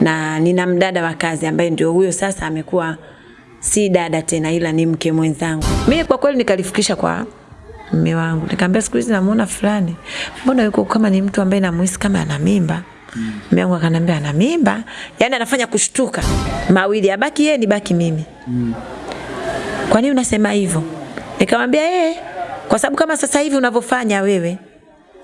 na nina mdada wa kazi ambaye ndio huyo sasa amekuwa si dada tena ila ni mke mwenzangu. Mimi kwa kweli nikalifikisha kwa mume wangu. Nikamwambia siku hizi namuona fulani. Mbona yuko kama ni mtu ambaye namuhisi kama ana mimba. Mume wangu akaniambia ana mimba. Yaani anafanya kushtuka. Mawili abaki yeye nibaki mimi. Mm. Kwa nini unasema hivyo? Nikamwambia yeye kwa sababu kama sasa hivi unavyofanya wewe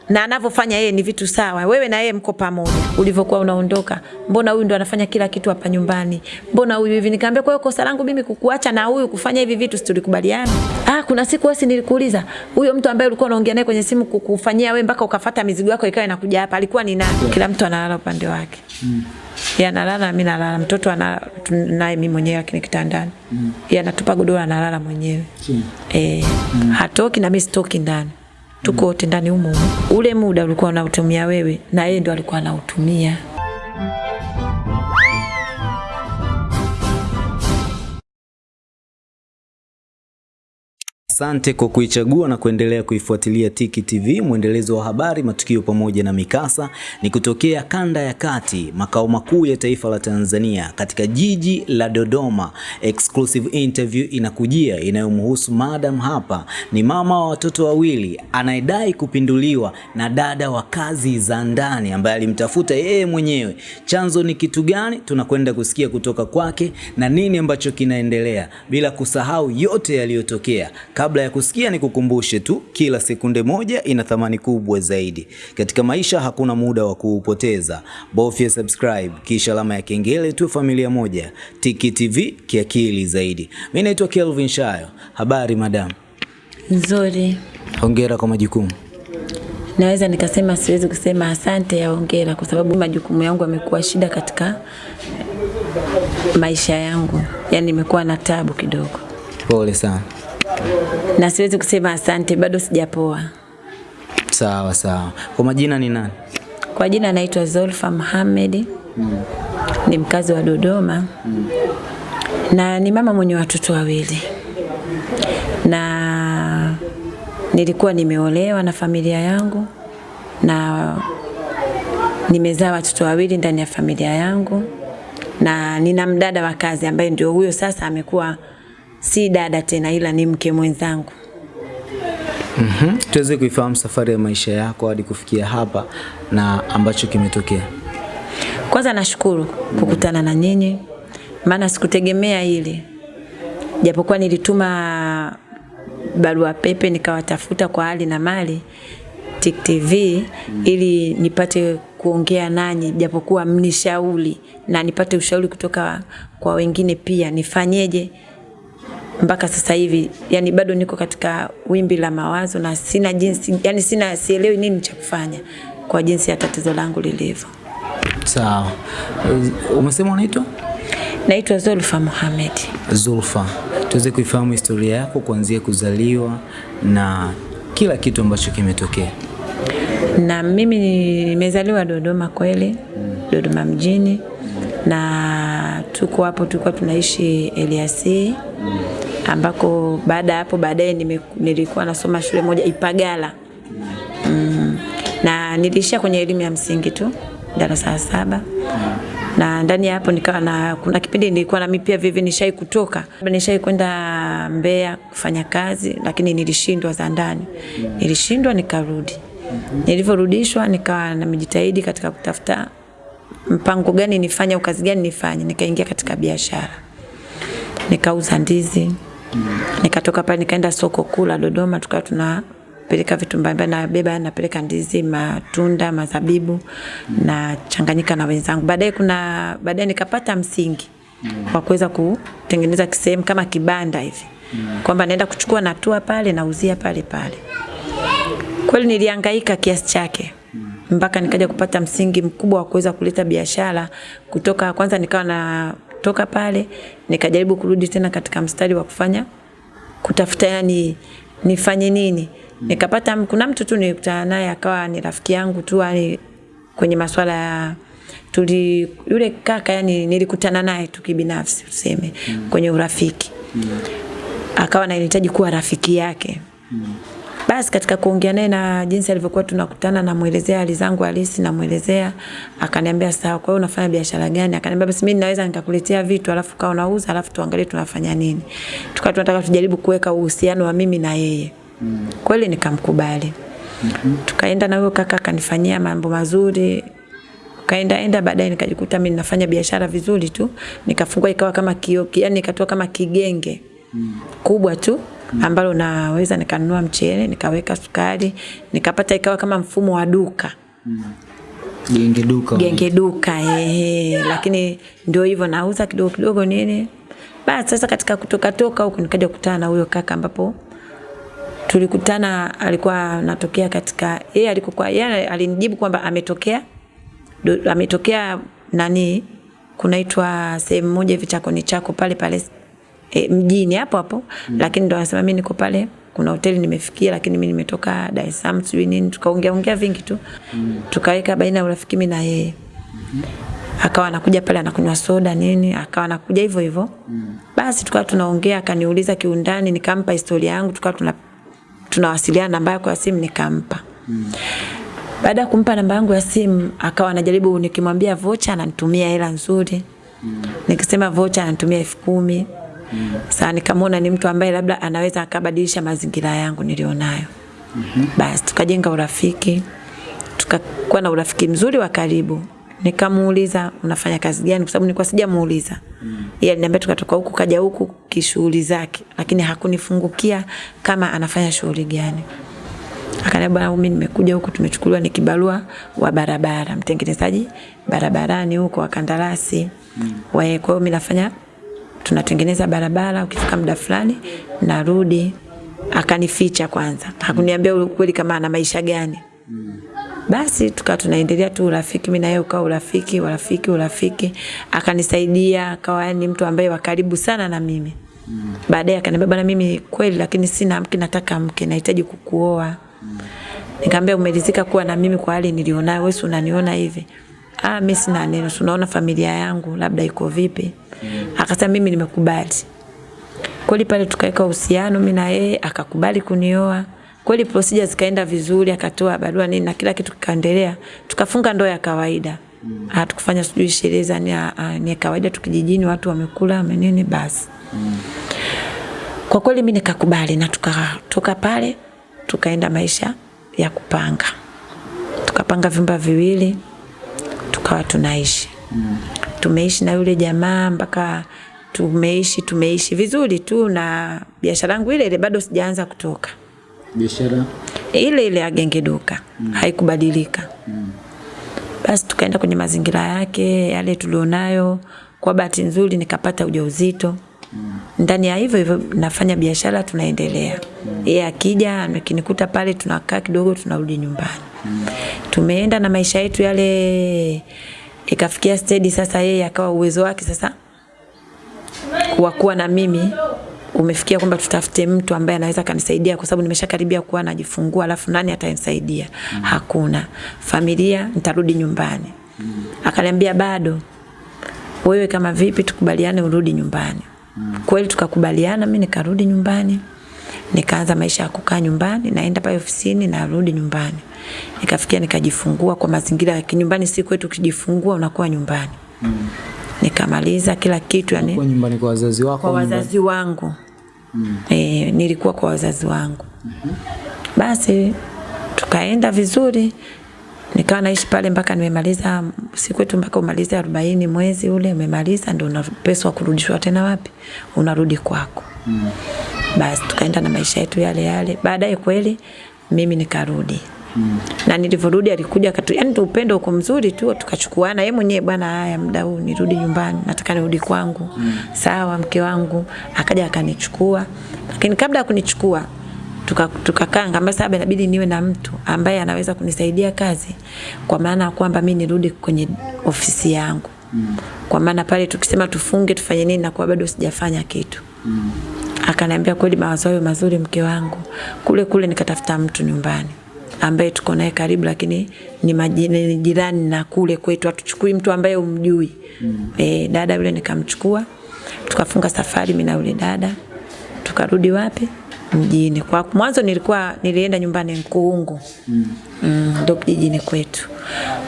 na anavyofanya yeye ni vitu sawa. Wewe na yeye mko pamoja. Ulivyokuwa unaondoka, mbona huyu ndo anafanya kila kitu hapa nyumbani? Mbona huyu hivi? Nikamwambia kwa hiyo kosa langu mimi kukuacha na huyu kufanya hivi vitu, si tulikubaliana? Ah, kuna siku wewe nilikuuliza, huyo mtu ambaye ulikuwa unaongea naye kwenye simu kukufanyia wewe mpaka ukafata mizigo yako ikawa inakuja hapa, alikuwa ni nani? Kila mtu analala upande wake. Mm. Yeye analala, mimi nalala. Mtoto ana naye mimi mwenyewe lakini kitandani. Mm. Yeye anatupa godoro analala mwenyewe. Mm. Eh, mm. hatoki na mimi sitoki ndani tuko wote ndani humo. Ule muda ulikuwa unautumia wewe na yeye ndo alikuwa anautumia. Asante kwa kuichagua na kuendelea kuifuatilia Tiki TV, mwendelezo wa habari, matukio pamoja na mikasa ni kutokea kanda ya kati, makao makuu ya taifa la Tanzania, katika jiji la Dodoma. Exclusive interview inakujia inayomhusu madam hapa, ni mama wa watoto wawili anayedai kupinduliwa na dada wa kazi za ndani ambaye alimtafuta yeye mwenyewe. Chanzo ni kitu gani? Tunakwenda kusikia kutoka kwake na nini ambacho kinaendelea, bila kusahau yote yaliyotokea. Kabla ya kusikia ni kukumbushe tu, kila sekunde moja ina thamani kubwa zaidi. Katika maisha hakuna muda wa kuupoteza. Bofya subscribe kisha alama ya kengele tu, familia moja. Tiki TV kiakili zaidi. Mimi naitwa Kelvin Shayo. Habari madam? Nzuri. Hongera kwa majukumu. Naweza nikasema siwezi kusema asante ya hongera kwa sababu majukumu yangu yamekuwa shida katika maisha yangu. Yaani nimekuwa na tabu kidogo. Pole sana. Na siwezi kusema asante, bado sijapoa. Sawa sawa. Kwa majina ni nani? Kwa jina naitwa Zolfa Mohamed. Mm. Ni mkazi wa Dodoma. Mm. Na ni mama mwenye watoto wawili. Na nilikuwa nimeolewa na familia yangu na nimezaa watoto wawili ndani ya familia yangu na nina mdada wa kazi ambaye ndio huyo sasa amekuwa si dada tena ila ni mke mwenzangu. Mhm. Mm Tuweze kuifahamu safari ya maisha yako hadi kufikia hapa na ambacho kimetokea. Kwanza nashukuru kukutana na nyinyi maana sikutegemea hili. Japokuwa nilituma barua pepe nikawatafuta kwa hali na mali Tik TV ili nipate kuongea nanyi japokuwa mnishauri na nipate ushauri kutoka kwa wengine pia nifanyeje mpaka sasa hivi yani bado niko katika wimbi la mawazo na sina jinsi yani sina sielewi nini cha kufanya kwa jinsi ya tatizo langu lilivyo. Sawa. Umesema unaitwa? Naitwa Zulfa Mohamed. Zulfa. Tuweze kuifahamu historia yako kuanzia kuzaliwa na kila kitu ambacho kimetokea. Na mimi nimezaliwa Dodoma kweli, Dodoma mjini na tuko hapo tulikuwa tunaishi Eliasi ambako baada ya hapo baadaye nilikuwa nasoma shule moja Ipagala. Mm, na nilishia kwenye elimu ya msingi tu darasa la saba. Na ndani ya hapo nikawa na kuna kipindi nilikuwa na mimi pia vivi nishai kutoka. Nishai kwenda Mbeya kufanya kazi lakini nilishindwa za ndani. Nilishindwa nikarudi. Nilivyorudishwa nikawa nimejitahidi katika kutafuta mpango gani nifanye au kazi gani nifanye. Nikaingia katika biashara. Nikauza ndizi. Nikatoka pale nikaenda soko kula Dodoma tukawa tunapeleka vitu mbalimbali na beba napeleka ndizi, matunda, mazabibu na changanyika na wenzangu. Baadaye kuna baadaye nikapata msingi wa kuweza kutengeneza kisehemu kama kibanda hivi. Kwamba naenda kuchukua natua pale nauzia pale pale. Kweli nilihangaika kiasi chake mpaka nikaja kupata msingi mkubwa wa kuweza kuleta biashara kutoka kwanza nikawa na toka pale nikajaribu kurudi tena katika mstari wa kufanya kutafuta yani nifanye nini nikapata kuna mtu tu nilikutana naye akawa ni rafiki yangu tu yani kwenye masuala ya tuli yule kaka yani nilikutana naye tu kibinafsi tuseme mm. kwenye urafiki mm. akawa anahitaji kuwa rafiki yake mm. Basi katika kuongea naye na jinsi alivyokuwa tunakutana, namwelezea hali zangu halisi, namuelezea, akaniambia sawa, kwa hiyo unafanya biashara gani? Akaniambia basi mimi naweza nikakuletea vitu alafu kawa unauza alafu tuangalie tunafanya nini. Tukawa tunataka tujaribu kuweka uhusiano wa mimi na yeye. Mm. Kweli nikamkubali. Mm -hmm. Tukaenda na huyo kaka akanifanyia mambo mazuri, kaenda enda baadaye nikajikuta mimi nafanya biashara vizuri tu nikafungua ikawa kama kio yani ikatoa kama kigenge mm. kubwa tu ambalo naweza nikanunua mchele nikaweka sukari nikapata ikawa kama mfumo wa duka. Mm. genge duka. Genge duka eh, lakini ndio hivyo nauza kidogo kidogo nini. Basi sasa katika kutoka toka huko nikaja kukutana na huyo kaka ambapo tulikutana alikuwa anatokea katika yeye alikokuwa yeye alinijibu kwamba ametokea do, ametokea nani kunaitwa sehemu moja hivi chakoni chako pale pale e, mjini hapo hapo mm. lakini ndo anasema mimi niko pale kuna hoteli nimefikia lakini mimi nimetoka Dar es Salaam sijui nini tukaongea ongea vingi tu mm. tukaweka baina ya urafiki mimi na yeye mm -hmm. akawa anakuja pale anakunywa soda nini akawa anakuja hivyo hivyo mm. basi tukawa tunaongea akaniuliza kiundani nikampa historia yangu tukawa tuna tunawasiliana namba yako ya simu nikampa mm. Baada ya kumpa namba yangu ya simu akawa anajaribu nikimwambia vocha ananitumia hela nzuri. Mm. Nikisema vocha ananitumia elfu kumi. Mm. Sasa nikamwona ni mtu ambaye labda anaweza akabadilisha mazingira yangu nilionayo. Mm -hmm. Basi tukajenga urafiki. Tukakuwa na urafiki mzuri wa karibu. Nikamuuliza unafanya kazi gani kwa sababu nilikuwa sijamuuliza. Mm. Yeye aliniambia tukatoka huku kaja huku kishughuli zake lakini hakunifungukia kama anafanya shughuli gani. Akaniambia bwana, mimi nimekuja huku tumechukuliwa ni kibarua wa barabara, mtengenezaji barabarani huko wa kandarasi. Mm. Kwa hiyo mimi nafanya tunatengeneza barabara, ukifika muda fulani narudi. Akanificha kwanza, hakuniambia ukweli kama ana maisha gani. Mm. Basi tukawa tunaendelea tu urafiki, mimi na yeye ukawa urafiki, urafiki, urafiki. Akanisaidia, akawa ni mtu ambaye wa karibu sana na mimi. Mm. Baadaye akaniambia bwana, mimi kweli lakini sina mke, nataka mke, nahitaji kukuoa. Mm. Nikamwambia umeridhika kuwa na mimi kwa hali nilionayo, wewe unaniona hivi? Ah, mimi sina neno, tunaona familia yangu labda iko vipi? Mm. Akasema mimi nimekubali. Kweli pale tukaweka uhusiano mimi na yeye, akakubali kunioa. Kweli procedure zikaenda vizuri, akatoa barua nini na kila kitu kikaendelea. Tukafunga ndoa ya kawaida. Mm. Hatukufanya sijui sherehe za ni, ni kawaida tukijijini watu wamekula amenini basi. Mm. Kwa kweli mimi nikakubali na tukatoka pale tukaenda maisha ya kupanga. Tukapanga vyumba viwili tukawa tunaishi. Mm. Tumeishi na yule jamaa mpaka tumeishi tumeishi vizuri tu na biashara yangu ile ile bado sijaanza kutoka. Biashara ile ile ya genge duka mm. haikubadilika. Mm. Basi tukaenda kwenye mazingira yake yale tulionayo. Kwa bahati nzuri nikapata ujauzito. Mm. Ndani ya hivyo hivyo nafanya biashara tunaendelea. Mm. Yeye akija akinikuta pale tunakaa kidogo tunarudi nyumbani. Mm. Tumeenda na maisha yetu yale ikafikia steady sasa yeye akawa uwezo wake sasa wa kuwa na mimi umefikia kwamba tutafute mtu ambaye anaweza kanisaidia kwa sababu nimeshakaribia kuwa najifungua alafu nani atanisaidia? Mm. Hakuna. Familia nitarudi nyumbani. Mm. Akaniambia bado wewe kama vipi tukubaliane urudi nyumbani. Mm. Kweli tukakubaliana, mimi nikarudi nyumbani. Nikaanza maisha ya kukaa nyumbani, naenda pale ofisini na rudi nyumbani. Nikafikia nikajifungua kwa mazingira ya kinyumbani, si kwetu ukijifungua unakuwa nyumbani. Mm. Nikamaliza kila kitu yani. Kwa nyumbani kwa wazazi wako? Kwa wazazi wangu. Mm. E, nilikuwa kwa wazazi wangu. Mm -hmm. Basi tukaenda vizuri. Nikawa naishi pale mpaka nimemaliza siku yetu mpaka umalize 40 mwezi ule umemaliza ndio unapeswa kurudishwa tena wapi? Unarudi kwako. Mm. Basi tukaenda na maisha yetu yale yale. Baadaye kweli mimi nikarudi. Mm. Na nilivyorudi alikuja katu, yani upendo uko mzuri tu tukachukuana yeye mwenyewe bwana haya muda huu nirudi nyumbani nataka nirudi kwangu. Mm. Sawa mke wangu akaja akanichukua. Lakini kabla ya kunichukua tukakaa tuka ngamba sasa inabidi niwe na mtu ambaye anaweza kunisaidia kazi kwa maana kwamba mimi nirudi kwenye ofisi yangu. Mm. Kwa maana pale tukisema tufunge tufanye nini na kwa bado sijafanya kitu. Mm. Akaniambia kweli mawazo hayo mazuri mke wangu. Kule kule nikatafuta mtu nyumbani ambaye tuko naye karibu lakini ni majini jirani na kule kwetu hatuchukui mtu ambaye umjui. Mm. E, dada yule nikamchukua tukafunga safari mimi na yule dada tukarudi wapi mjini. Kwa mwanzo nilikuwa nilienda nyumbani Nkuungu mm. mm, ndo kijijini kwetu.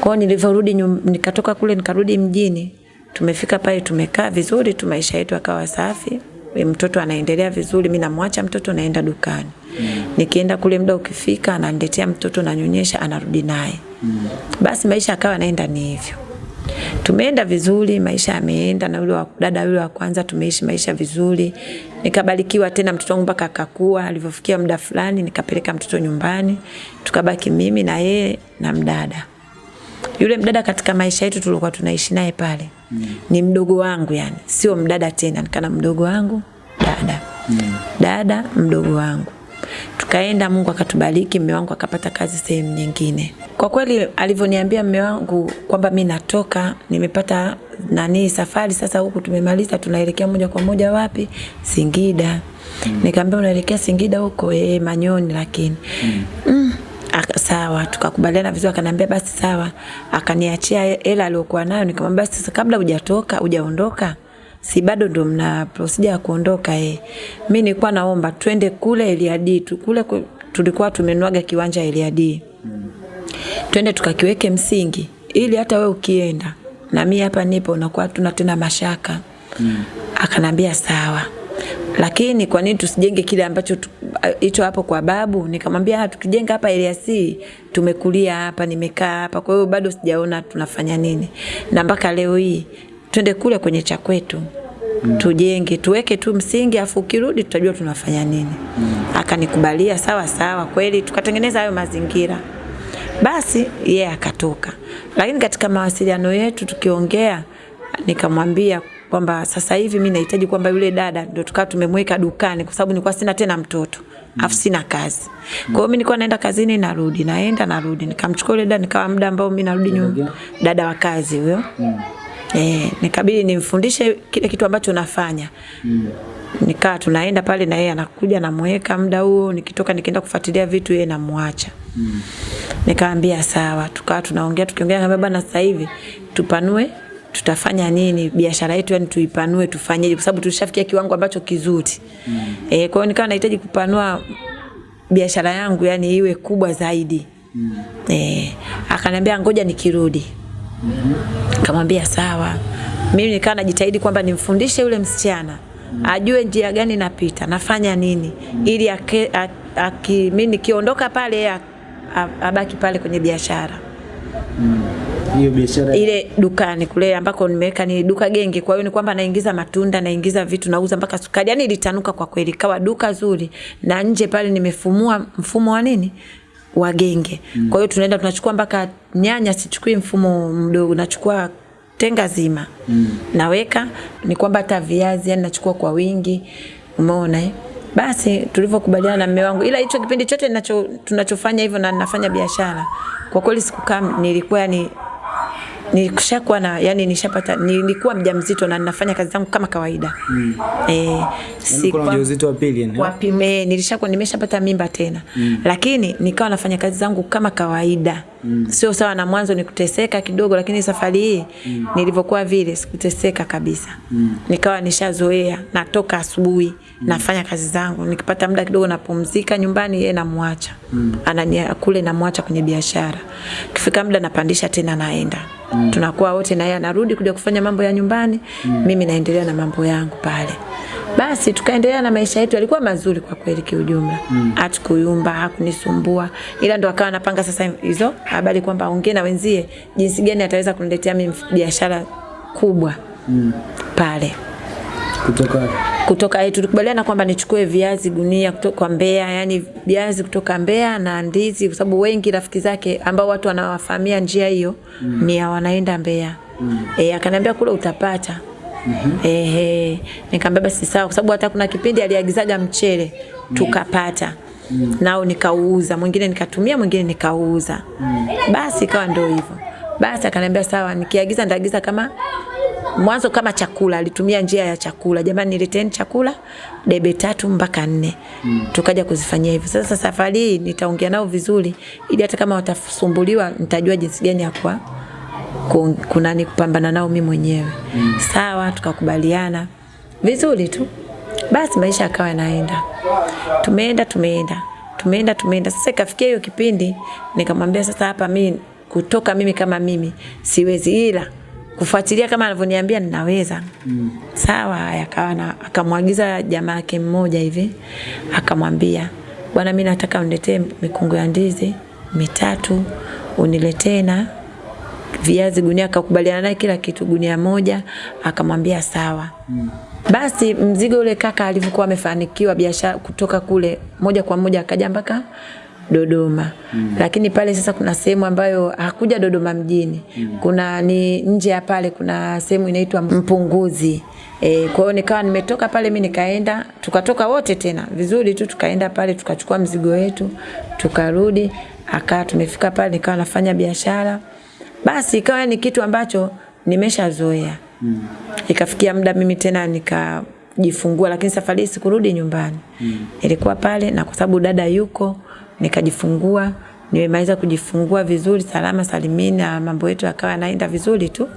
Kwa nilivyorudi nikatoka kule nikarudi mjini, tumefika pale tumekaa vizuri tu, maisha yetu akawa safi, mtoto anaendelea vizuri, mimi namwacha mtoto naenda dukani. Mm. Nikienda kule muda ukifika, ananiletea mtoto nanyonyesha, anarudi naye. Mm. Basi maisha akawa naenda ni hivyo. Tumeenda vizuri, maisha yameenda na yule wa dada yule wa kwanza tumeishi maisha vizuri. Nikabarikiwa tena mtoto wangu mpaka akakua, alivyofikia muda fulani nikapeleka mtoto nyumbani. Tukabaki mimi na yeye na mdada. Yule mdada katika maisha yetu tulikuwa tunaishi naye pale. Mm. Ni mdogo wangu yani, sio mdada tena, nikana mdogo wangu, dada. Mm. Dada mdogo wangu. Tukaenda, Mungu akatubariki, mume wangu akapata kazi sehemu nyingine. Kwa kweli alivyoniambia mume wangu kwamba mi natoka, nimepata nani safari sasa, huku tumemaliza, tunaelekea moja kwa moja wapi? Singida. Mm. Nikamwambia unaelekea Singida huko? Eh, Manyoni lakini. Mm. Mm. Sawa tukakubaliana vizuri, akaniambia basi sawa, akaniachia hela aliyokuwa nayo. Nikamwambia basi sasa, kabla hujatoka hujaondoka, si bado ndo mna procedure ya kuondoka eh, mimi nilikuwa naomba twende kule Eliadi tu kule tulikuwa tumenuaga kiwanja Eliadi twende tukakiweke msingi, ili hata we ukienda na mimi hapa nipo, unakuwa tuna tena mashaka mm. Akanambia sawa, lakini kwa nini tusijenge kile ambacho hicho hapo kwa babu? Nikamwambia "Ah, tukijenga hapa Eliasi, tumekulia hapa, nimekaa hapa, kwa hiyo bado sijaona tunafanya nini, na mpaka leo hii twende kule kwenye cha kwetu mm. tujenge tuweke tu msingi, afu ukirudi tutajua tunafanya nini mm. Akanikubalia sawa sawa, kweli tukatengeneza hayo mazingira. Basi yeye yeah, akatoka, lakini katika mawasiliano yetu tukiongea, nikamwambia kwamba sasa hivi mimi nahitaji kwamba yule dada ndio tukawa tumemweka dukani, kwa sababu nilikuwa sina tena mtoto afu sina kazi. Kwa hiyo mimi nilikuwa naenda kazini narudi, naenda narudi, nikamchukua yule dada, nikawa muda ambao mimi narudi nyumbani, dada wa kazi huyo Eh, nikabidi nimfundishe kile kitu ambacho nafanya. Mm. Nikaa tunaenda pale na yeye anakuja namweka muda huo, nikitoka nikienda kufuatilia vitu yeye namwacha. Mm. Nikaambia sawa, tukawa tunaongea tukiongea ngambia bana sasa hivi tupanue tutafanya nini biashara yetu yani tuipanue tufanyeje kwa sababu tulishafikia kiwango ambacho kizuri. Mm. Eh, kwa hiyo nikawa nahitaji kupanua biashara yangu yani iwe kubwa zaidi. Mm. Eh, akaniambia ngoja nikirudi. mm. kamwambia sawa. Mimi nikawa najitahidi kwamba nimfundishe yule msichana ajue njia gani napita, nafanya nini ili ake, a, mimi nikiondoka pale abaki pale kwenye biashara Hiyo biashara ile dukani kule ambako nimeweka ni duka genge. Kwa hiyo ni kwamba naingiza matunda, naingiza vitu, nauza mpaka sukari. Yani ilitanuka kwa kweli, kawa duka zuri, na nje pale nimefumua mfumo wa nini wa genge. Mm. Kwa hiyo tunaenda tunachukua mpaka nyanya, sichukui mfumo mdogo, nachukua tenga zima mm. naweka ni kwamba hata viazi yani nachukua kwa wingi, umeona eh? Basi tulivyokubaliana na mume wangu, ila hicho kipindi chote nacho, tunachofanya hivyo na nafanya biashara, kwa kweli sikukaa, nilikuwa yani nilishakuwa na yani nishapata nilikuwa mjamzito na ninafanya kazi zangu kama kawaida mm. eh si kwa mjamzito wa pili yani wapime nilishakuwa nimeshapata mimba tena mm. lakini nikawa nafanya kazi zangu kama kawaida mm. sio sawa na mwanzo nikuteseka kidogo lakini safari hii mm. nilivyokuwa vile sikuteseka kabisa mm. nikawa nishazoea natoka asubuhi mm. nafanya kazi zangu nikipata muda kidogo napumzika nyumbani yeye namwacha mm. anania kule namwacha kwenye biashara kifika muda napandisha tena naenda mm. tunakuwa wote na yeye anarudi kuja kufanya mambo ya nyumbani mm. mimi naendelea na mambo yangu pale basi tukaendelea na maisha yetu, yalikuwa mazuri kwa kweli kiujumla. Mm. Hatukuyumba, hakunisumbua. Ila ndo akawa anapanga sasa hizo habari kwamba aongee na wenzie jinsi gani ataweza kuniletea mimi biashara kubwa. Mm. Pale. Kutoka Kutoka eh, tulikubaliana kwamba nichukue viazi gunia kutoka Mbeya, yani viazi kutoka Mbeya na ndizi kwa sababu wengi rafiki zake ambao watu wanawafahamia njia hiyo mm. ni wanaenda Mbeya. Mm. Eh, akaniambia kule utapata. Mm-hmm. Ehe, nikamwambia basi sawa kwa sababu hata kuna kipindi aliagizaga mchele tukapata. Mm. Nao nikauuza, mwingine nikatumia, mwingine nikauuza Mm. Basi ikawa ndio hivyo. Basi akaniambia sawa, nikiagiza ndaagiza kama mwanzo kama chakula, alitumia njia ya chakula. Jamani, nileteni chakula debe tatu mpaka nne. Mm. Tukaja kuzifanyia hivyo. Sasa safari hii nitaongea nao vizuri ili hata kama watasumbuliwa nitajua jinsi gani ya kwa kunani kupambana nao mimi mwenyewe. Mm. Sawa, tukakubaliana vizuri tu. Basi maisha yakawa yanaenda. Tumeenda tumeenda tumeenda tumeenda. Sasa ikafikia hiyo kipindi nikamwambia sasa hapa mimi kutoka mimi kama mimi siwezi, ila kufuatilia kama anavyoniambia ninaweza. Mm. Sawa, akawa na akamwagiza jamaa yake mmoja hivi akamwambia, bwana, mimi nataka uniletee mikungu ya ndizi mitatu, uniletee na viazi gunia. Akakubaliana naye kila kitu, gunia moja. Akamwambia sawa. Mm. Basi mzigo ule kaka alivyokuwa amefanikiwa biashara kutoka kule moja kwa moja akaja mpaka Dodoma. Mm. Lakini pale sasa kuna sehemu ambayo hakuja Dodoma mjini. Mm. Kuna ni nje ya pale kuna sehemu inaitwa Mpunguzi. E, kwa hiyo nikawa nimetoka pale mimi nikaenda tukatoka wote tena vizuri tu tukaenda pale tukachukua mzigo wetu tukarudi akaa tumefika pale nikawa nafanya biashara basi ikawa ni kitu ambacho nimeshazoea mm. ikafikia muda mimi tena nika jifungua lakini safari hii sikurudi nyumbani mm. ilikuwa pale na kwa sababu dada yuko nikajifungua nimemaliza kujifungua vizuri salama salimini na mambo yetu akawa yanaenda vizuri tu.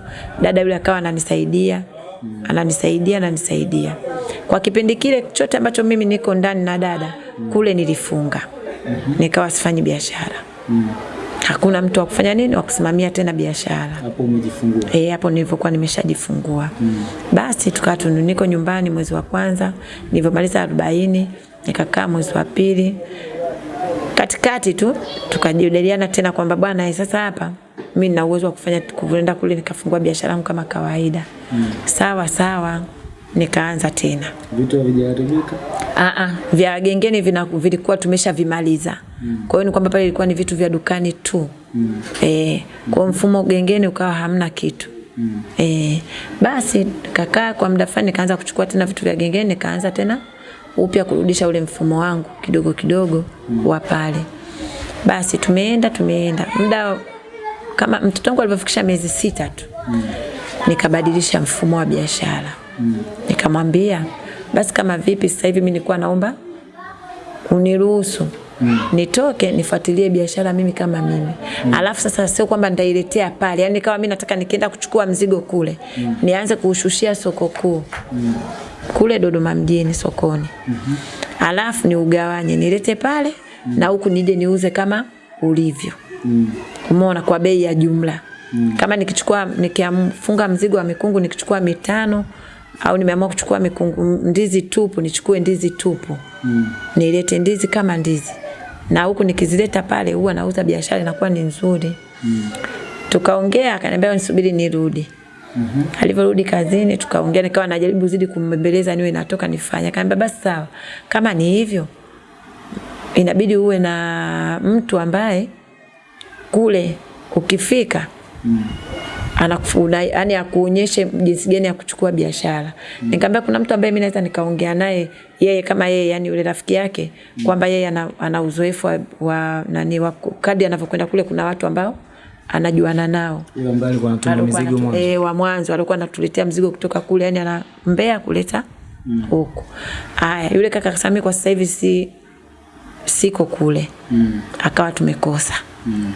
Dada yule akawa ananisaidia ananisaidia ananisaidia. Kwa kipindi kile chote ambacho mimi niko ndani na dada kule nilifunga. Nikawa sifanyi biashara. Hakuna mtu wa kufanya nini wa kusimamia tena biashara. Hapo umejifungua. Eh hapo nilipokuwa nimeshajifungua. Mm. basi tukawa niko nyumbani mwezi wa kwanza nilipomaliza 40 nikakaa mwezi wa pili katikati tu tukajadiliana tena kwamba bwana sasa hapa mimi nina uwezo wa kufanya kuenda kule nikafungua biashara yangu kama kawaida mm. sawa sawa nikaanza tena vitu havijaharibika a a vya gengeni vina, vilikuwa tumeshavimaliza mm. kwa hiyo ni kwamba pale ilikuwa ni vitu vya dukani tu mm. eh kwa mfumo gengeni ukawa hamna kitu mm. eh basi kakaa kwa muda fulani nikaanza kuchukua tena vitu vya gengeni nikaanza tena upya kurudisha ule mfumo wangu kidogo kidogo mm. wa pale basi tumeenda tumeenda muda kama mtoto wangu alivyofikisha miezi sita tu mm. nikabadilisha mfumo wa biashara mm. nikamwambia basi kama vipi sasa hivi mimi nilikuwa naomba uniruhusu mm. nitoke nifuatilie biashara mimi kama mimi mm. alafu sasa sio kwamba nitailetea pale yani kama mimi nataka nikienda kuchukua mzigo kule mm. nianze kuushushia soko kuu mm. kule Dodoma mjini sokoni mm -hmm. alafu ni ugawanye nilete pale mm. na huku nije niuze kama ulivyo mm. umeona kwa bei ya jumla mm. kama nikichukua nikifunga mzigo wa mikungu nikichukua mitano au nimeamua kuchukua mikungu ndizi tupu nichukue ndizi tupu mm. nilete ndizi kama ndizi na huku nikizileta pale huwa nauza biashara inakuwa ni nzuri mm. tukaongea akaniambia nisubiri nirudi Mm -hmm. Alivyorudi kazini tukaongea nikawa najaribu zidi kumbembeleza niwe natoka nifanye. Akaniambia basi sawa. Kama ni hivyo inabidi uwe na mtu ambaye kule ukifika mm anakufuna yani akuonyeshe jinsi gani ya kuchukua biashara. Mm. Nikamwambia kuna mtu ambaye mimi naweza nikaongea naye yeye kama yeye yani yule rafiki yake mm. kwamba yeye ana, ana uzoefu wa, wa nani wa kadi anavyokwenda kule kuna watu ambao anajuana nao. Yule ambaye alikuwa anatuma mzigo mwanzo. Eh, wa mwanzo alikuwa anatuletea mzigo kutoka kule yani ana Mbeya kuleta mm. huko. Haya, yule kaka akasema kwa sasa hivi si siko kule. Mm. Akawa tumekosa. Mm.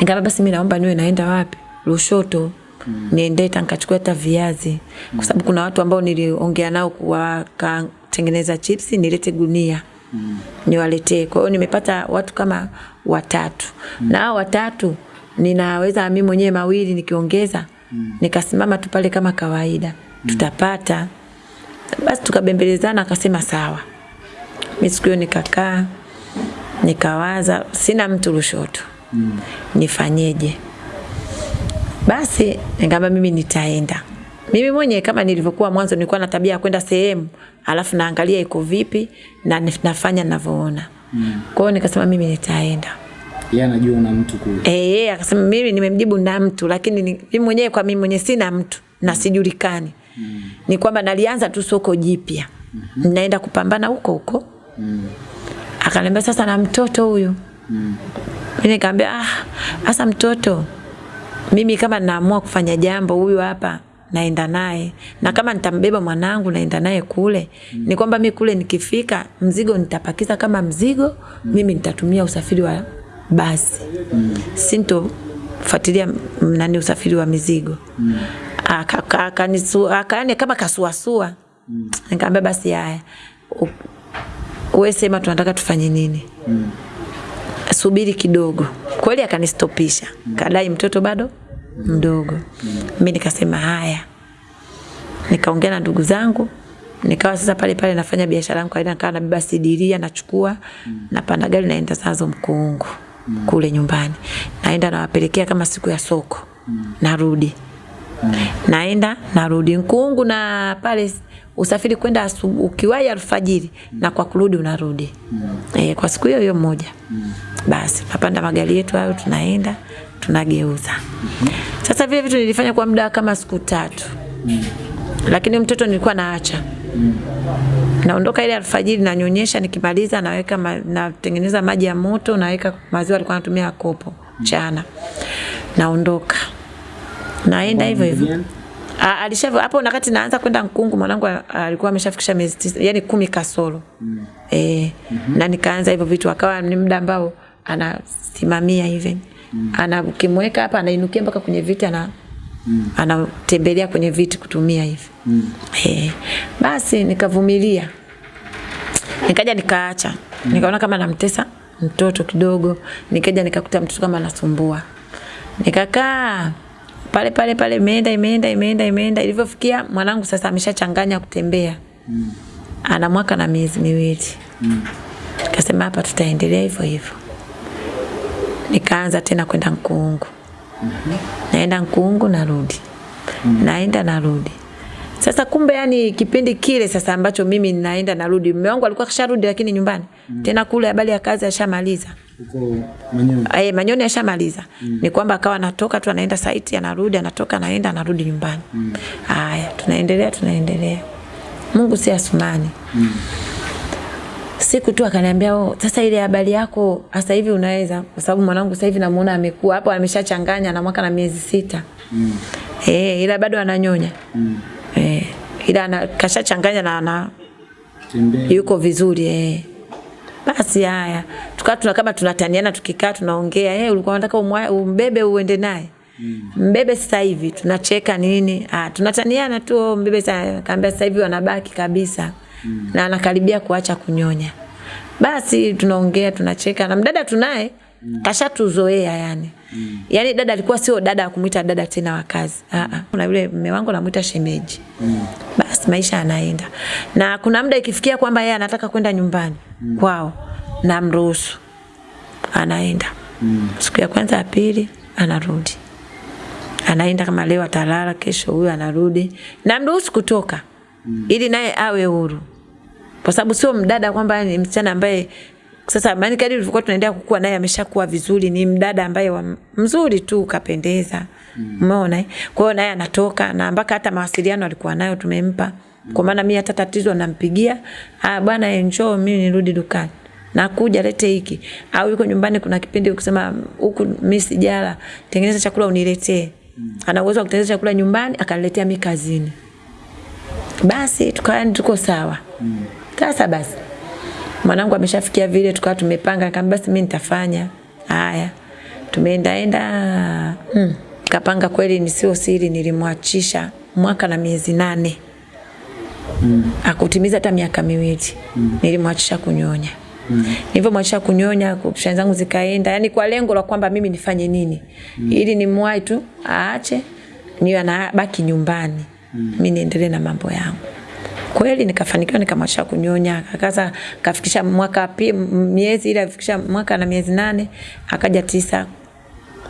Nikamwambia basi mimi naomba niwe naenda wapi? Lushoto mm. niende nikachukua hata viazi mm. kwa sababu kuna watu ambao niliongea nao wakatengeneza chipsi nilete gunia mm. niwaletee. Kwa hiyo nimepata watu kama watatu mm. na hao watatu ninaweza mimi mwenyewe mawili nikiongeza mm. nikasimama tu pale kama kawaida mm. tutapata. Basi tukabembelezana, akasema sawa. Mimi siku hiyo nikakaa nikawaza, sina mtu Lushoto mm. nifanyeje? Basi nikamwambia mimi nitaenda. Mimi mwenyewe kama nilivyokuwa mwanzo nilikuwa na tabia ya kwenda sehemu alafu naangalia iko vipi na nafanya ninavyoona. Mm. Kwa hiyo nikasema mimi nitaenda. Yeye anajua una mtu kule. Eh, yeye akasema mimi nimemjibu na mtu lakini ni, mimi mwenyewe kwa mimi mwenyewe sina mtu na sijulikani. Mm. Ni kwamba nalianza tu soko jipya. Mm -hmm. Naenda kupambana huko huko. Mm. Akaniambia sasa na mtoto huyu. Mm. Mimi nikamwambia ah, sasa mtoto mimi kama naamua kufanya jambo huyu hapa naenda naye na kama nitambeba mwanangu naenda naye kule mm. ni kwamba mi kule nikifika mzigo nitapakiza kama mzigo mm. mimi nitatumia usafiri wa basi mm. sinto nani usafiri wa mizigo mm. akani kama kasuasua mm. nikamwambia basi haya wewe sema tunataka tufanye nini mm. Subiri kidogo. Kweli akanistopisha. Kadai mtoto bado mdogo. Mimi nikasema haya. Nikaongea na ndugu zangu. Nikawa sasa pale pale nafanya biashara yangu aina nikawa nabeba sidiria nachukua mm. napanda gari naenda sazo mkuungu kule nyumbani. Naenda nawapelekea kama siku ya soko. Narudi. Naenda narudi. Mkuungu na pale usafiri kwenda ukiwai ukiwahi alfajiri mm. na kwa kurudi unarudi mm. e, kwa siku hiyo hiyo moja mm. basi tunapanda magari yetu hayo tunaenda tunageuza mm-hmm. sasa vile vitu nilifanya kwa muda kama siku tatu mm. lakini mtoto nilikuwa naacha mm. naondoka ile alfajiri nanyonyesha nikimaliza naweka ma, natengeneza maji ya moto naweka maziwa alikuwa anatumia kopo mchana mm. naondoka naenda hivyo hivyo alisha hapo wakati naanza kwenda Nkungu mwanangu alikuwa ameshafikisha miezi tisa, yani kumi kasoro. Mm. Eh, mm-hmm. na nikaanza hivyo vitu akawa ni muda ambao anasimamia hivi. Mm. Ana ukimweka hapa anainukia mpaka kwenye viti ana mm. anatembelea kwenye viti kutumia hivi. Mm. Eh, basi nikavumilia. Nikaja nikaacha. Mm. Nikaona kama namtesa mtoto kidogo. Nikaja nikakuta mtoto kama anasumbua. Nikakaa pale pale pale imeenda imeenda imeenda imeenda ilivyofikia mwanangu sasa ameshachanganya kutembea mm. ana mwaka na miezi miwili mm. Tukasema hapa tutaendelea hivyo hivyo nikaanza tena kwenda Nkuungu mm-hmm. naenda Nkuungu narudi mm. naenda narudi sasa kumbe yani kipindi kile sasa ambacho mimi naenda narudi mume wangu alikuwa kasharudi lakini nyumbani mm. tena kule habari ya kazi ashamaliza Huko Manyoni. Eh, Manyoni ashamaliza. Mm. Ni kwamba akawa anatoka tu anaenda site anarudi anatoka anaenda anarudi nyumbani. Mm. Haya, tunaendelea tunaendelea. Mungu si asumani. Mm. Siku tu akaniambia oh, sasa ile habari yako sasa hivi unaweza kwa sababu mwanangu sasa hivi namuona amekuwa hapo ameshachanganya na mwaka na miezi sita. Mm. Eh, ila bado ananyonya. Mm. Eh, ila ana, kashachanganya na ana Tembea. yuko vizuri eh. Basi haya, tukawa tuna kama tunataniana tukikaa tunaongea, eh, ulikuwa unataka umbebe uende naye. Mbebe sasa hivi tunacheka nini? Ah, tunataniana tu oh, mbebe sasa kaambia sasa hivi wanabaki kabisa. Mm. Na anakaribia kuacha kunyonya. Basi tunaongea tunacheka na mdada tunaye mm. kashatuzoea yani. Mm. Yaani dada alikuwa sio dada wa kumuita dada tena wa kazi. Ah ah. Kuna yule mume wangu namuita shemeji. Mm. Basi maisha yanaenda. Na kuna muda ikifikia kwamba yeye anataka kwenda nyumbani mm. kwao namruhusu. Anaenda. mm. Siku ya kwanza ya pili anarudi. Anaenda kama leo atalala, kesho huyo anarudi. Namruhusu kutoka. mm. Ili naye awe huru. Kwa sababu sio mdada kwamba ni msichana ambaye sasa maana kadri tulikuwa tunaendelea kukua naye ameshakuwa vizuri, ni mdada ambaye wa, mzuri tu kapendeza. Umeona? Mm. Kwa hiyo naye anatoka na mpaka hata mawasiliano alikuwa nayo tumempa. Kwa maana mimi hata tatizo nampigia, ah bwana enjoy mimi nirudi dukani. Nakuja lete hiki. Au yuko nyumbani kuna kipindi ukisema huku mimi sijala, tengeneza chakula uniletee. Ana uwezo wa kutengeneza chakula nyumbani akaniletea mimi kazini. Basi tukawa tuko sawa. Sasa basi mwanangu ameshafikia vile tukawa tumepanga nikamwambia basi mimi nitafanya haya tumeenda enda hmm. kapanga kweli ni sio siri nilimwachisha mwaka na miezi nane mm. akutimiza hata miaka miwili mm. nilimwachisha kunyonya Mm. Nilivyomwachisha kunyonya, kupishani zangu zikaenda, yani kwa lengo la kwamba mimi nifanye nini mm. ili nimwahi tu aache niwe anabaki nyumbani mm. mimi niendelee na mambo yangu kweli nikafanikiwa nikamwacha kunyonya akaza kafikisha mwaka pi, miezi ile afikisha mwaka na miezi nane akaja tisa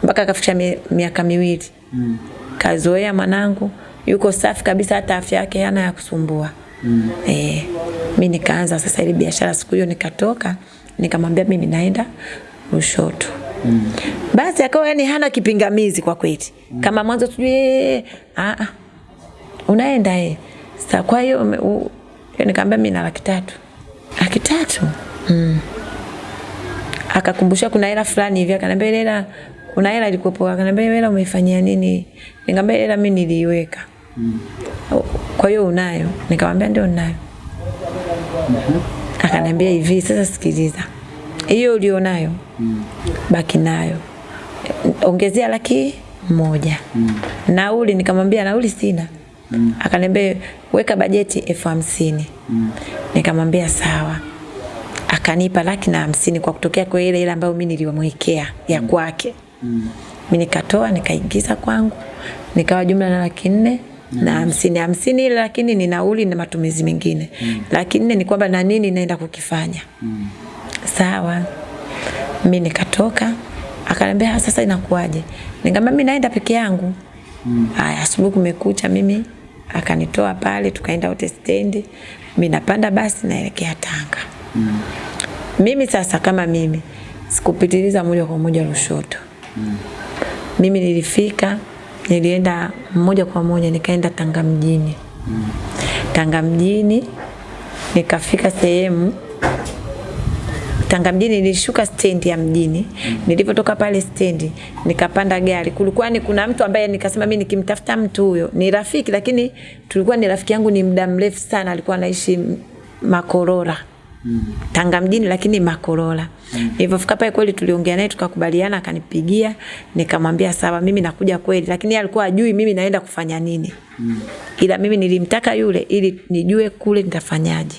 mpaka akafikisha miaka miwili mm. kazoea mwanangu yuko safi kabisa hata afya yake hana ya kusumbua mm. eh, mi nikaanza sasa ile biashara siku hiyo nikatoka nikamwambia mimi naenda Lushoto mm. basi akawa yani hana kipingamizi kwa kweli mm. kama mwanzo tujue a ah, ah, unaenda eh. Sasa kwa hiyo nikamwambia mimi na laki tatu. Laki tatu? Mm. Akakumbusha kuna hela fulani hivi akaniambia ile hela kuna hela ilikuwepo akaniambia hela umeifanyia nini? Nikamwambia hela mimi niliiweka. Mm. Kwa hiyo unayo? Nikamwambia ndio ninayo. Akaniambia hivi sasa sikiliza. Hiyo ulionayo mm. baki nayo. Ongezea laki moja. Mm. Nauli nikamwambia nauli sina. Mm. Akaniambia weka bajeti elfu hamsini. Mm. Nikamwambia sawa. akanipa laki na hamsini kwa kutokea kwa ile ile ambayo mimi nilimwekea ya kwake Mm. mimi nikatoa nikaingiza kwangu nikawa jumla na laki nne na hamsini hamsini lakini ni nauli na matumizi mengine mm. lakini ni kwamba na nini naenda kukifanya Mm. sawa mi nikatoka akaniambia "Ah, sasa inakuwaje nikamwambia mimi naenda peke yangu mm. haya asubuhi kumekucha mimi akanitoa pale tukaenda wote stendi mimi napanda basi naelekea Tanga mm. mimi sasa kama mimi sikupitiliza moja kwa moja Lushoto mimi nilifika nilienda moja kwa moja nikaenda Tanga mjini Tanga mjini nikafika sehemu Tanga mjini nilishuka stendi ya mjini. Nilipotoka pale stendi nikapanda gari. Kulikuwa ni kuna mtu ambaye nikasema mimi nikimtafuta mtu huyo ni rafiki, lakini tulikuwa ni rafiki yangu ni muda mrefu sana, alikuwa anaishi Makorora. Tanga mjini lakini Makorola. Makorora. Nilipofika pale kweli tuliongea naye tukakubaliana, akanipigia nikamwambia sawa, mimi nakuja kweli, lakini yeye alikuwa ajui mimi naenda kufanya nini. Mm. Ila mimi nilimtaka yule ili nijue kule nitafanyaje.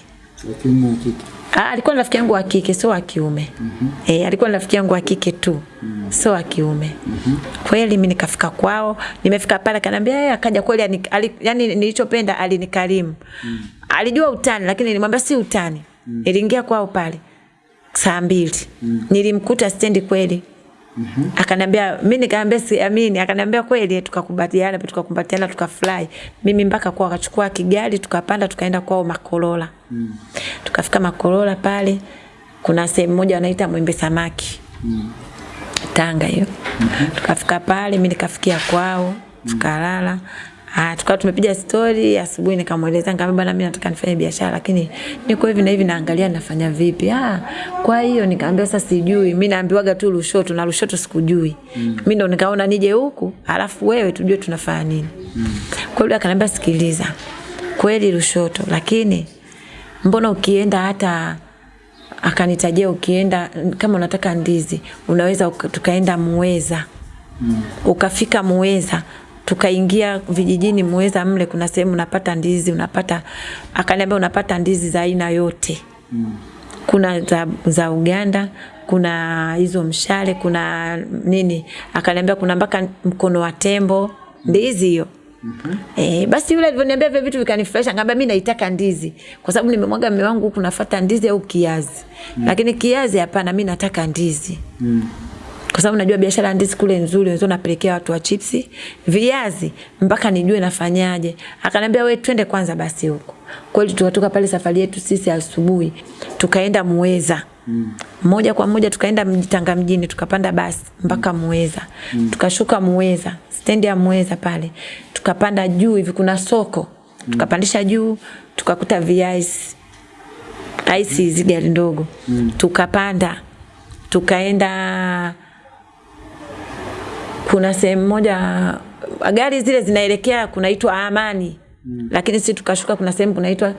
Ah, alikuwa ni rafiki yangu wa kike sio wa kiume. Mm -hmm. eh, alikuwa ni rafiki yangu wa kike tu. Mm -hmm. Sio wa kiume. Mm -hmm. Kweli mimi nikafika kwao, nimefika pale akaniambia yeye akaja kweli yani, nilichopenda alinikarimu. Alijua utani lakini nilimwambia si utani. Niliingia kwao pale saa mbili. Nilimkuta stendi kweli. Mm -hmm. Akanambia mimi nikamwambia siamini, akanambia kweli tukakubaliana tukakumbatiana tukafurahi. Mimi mpaka kwa akachukua Kigali, tukapanda tukaenda kwao Makolola. Tukafika Makolola pale kuna sehemu moja wanaita Mwembe Samaki. Mm. Tanga hiyo. Mm -hmm. Tukafika pale mimi nikafikia kwao, tukalala. Ah, tukawa tumepiga story asubuhi nikamweleza nikamwambia bwana mimi nataka nifanye biashara lakini niko hivi na hivi naangalia nafanya vipi. Ah, kwa hiyo nikamwambia sasa sijui. Mimi naambiwaga tu Lushoto na Lushoto sikujui. Mimi ndo nikaona nije huku alafu wewe tujue tunafanya nini. Kwa hiyo akaniambia sikiliza. Kweli Lushoto lakini mbona ukienda hata akanitajia ukienda kama unataka ndizi unaweza uka- tukaenda Muweza mm. ukafika Muweza tukaingia vijijini Muweza mle kuna sehemu unapata ndizi unapata akaniambia unapata ndizi za aina yote kuna za, za Uganda kuna hizo mshale kuna nini akaniambia kuna mpaka mkono wa tembo ndizi hiyo Mm -hmm. Eh, basi yule alivyoniambia vile vitu vikanifurahisha, ngamba mimi naitaka ndizi kwa sababu nimemwaga mume wangu huku nafuata ndizi au kiazi. Mm. Lakini kiazi hapana, mimi nataka ndizi. Kwa sababu najua biashara ya ndizi kule nzuri, wenzao napelekea watu wa chipsi, viazi mpaka nijue nafanyaje. Akaniambia we twende kwanza basi huko. Kweli tukatoka pale safari yetu sisi asubuhi tukaenda Muweza. Mm. Moja kwa moja tukaenda Mjitanga mjini tukapanda basi mpaka Muweza. Mm. Tukashuka Muweza, stendi ya Muweza pale. Tukapanda juu hivi kuna soko. Tukapandisha juu tukakuta viazi. Aisi hizi gari ndogo. Mm. Tukapanda tukaenda kuna sehemu moja gari zile zinaelekea kunaitwa Amani mm. lakini sisi tukashuka kuna sehemu kunaitwa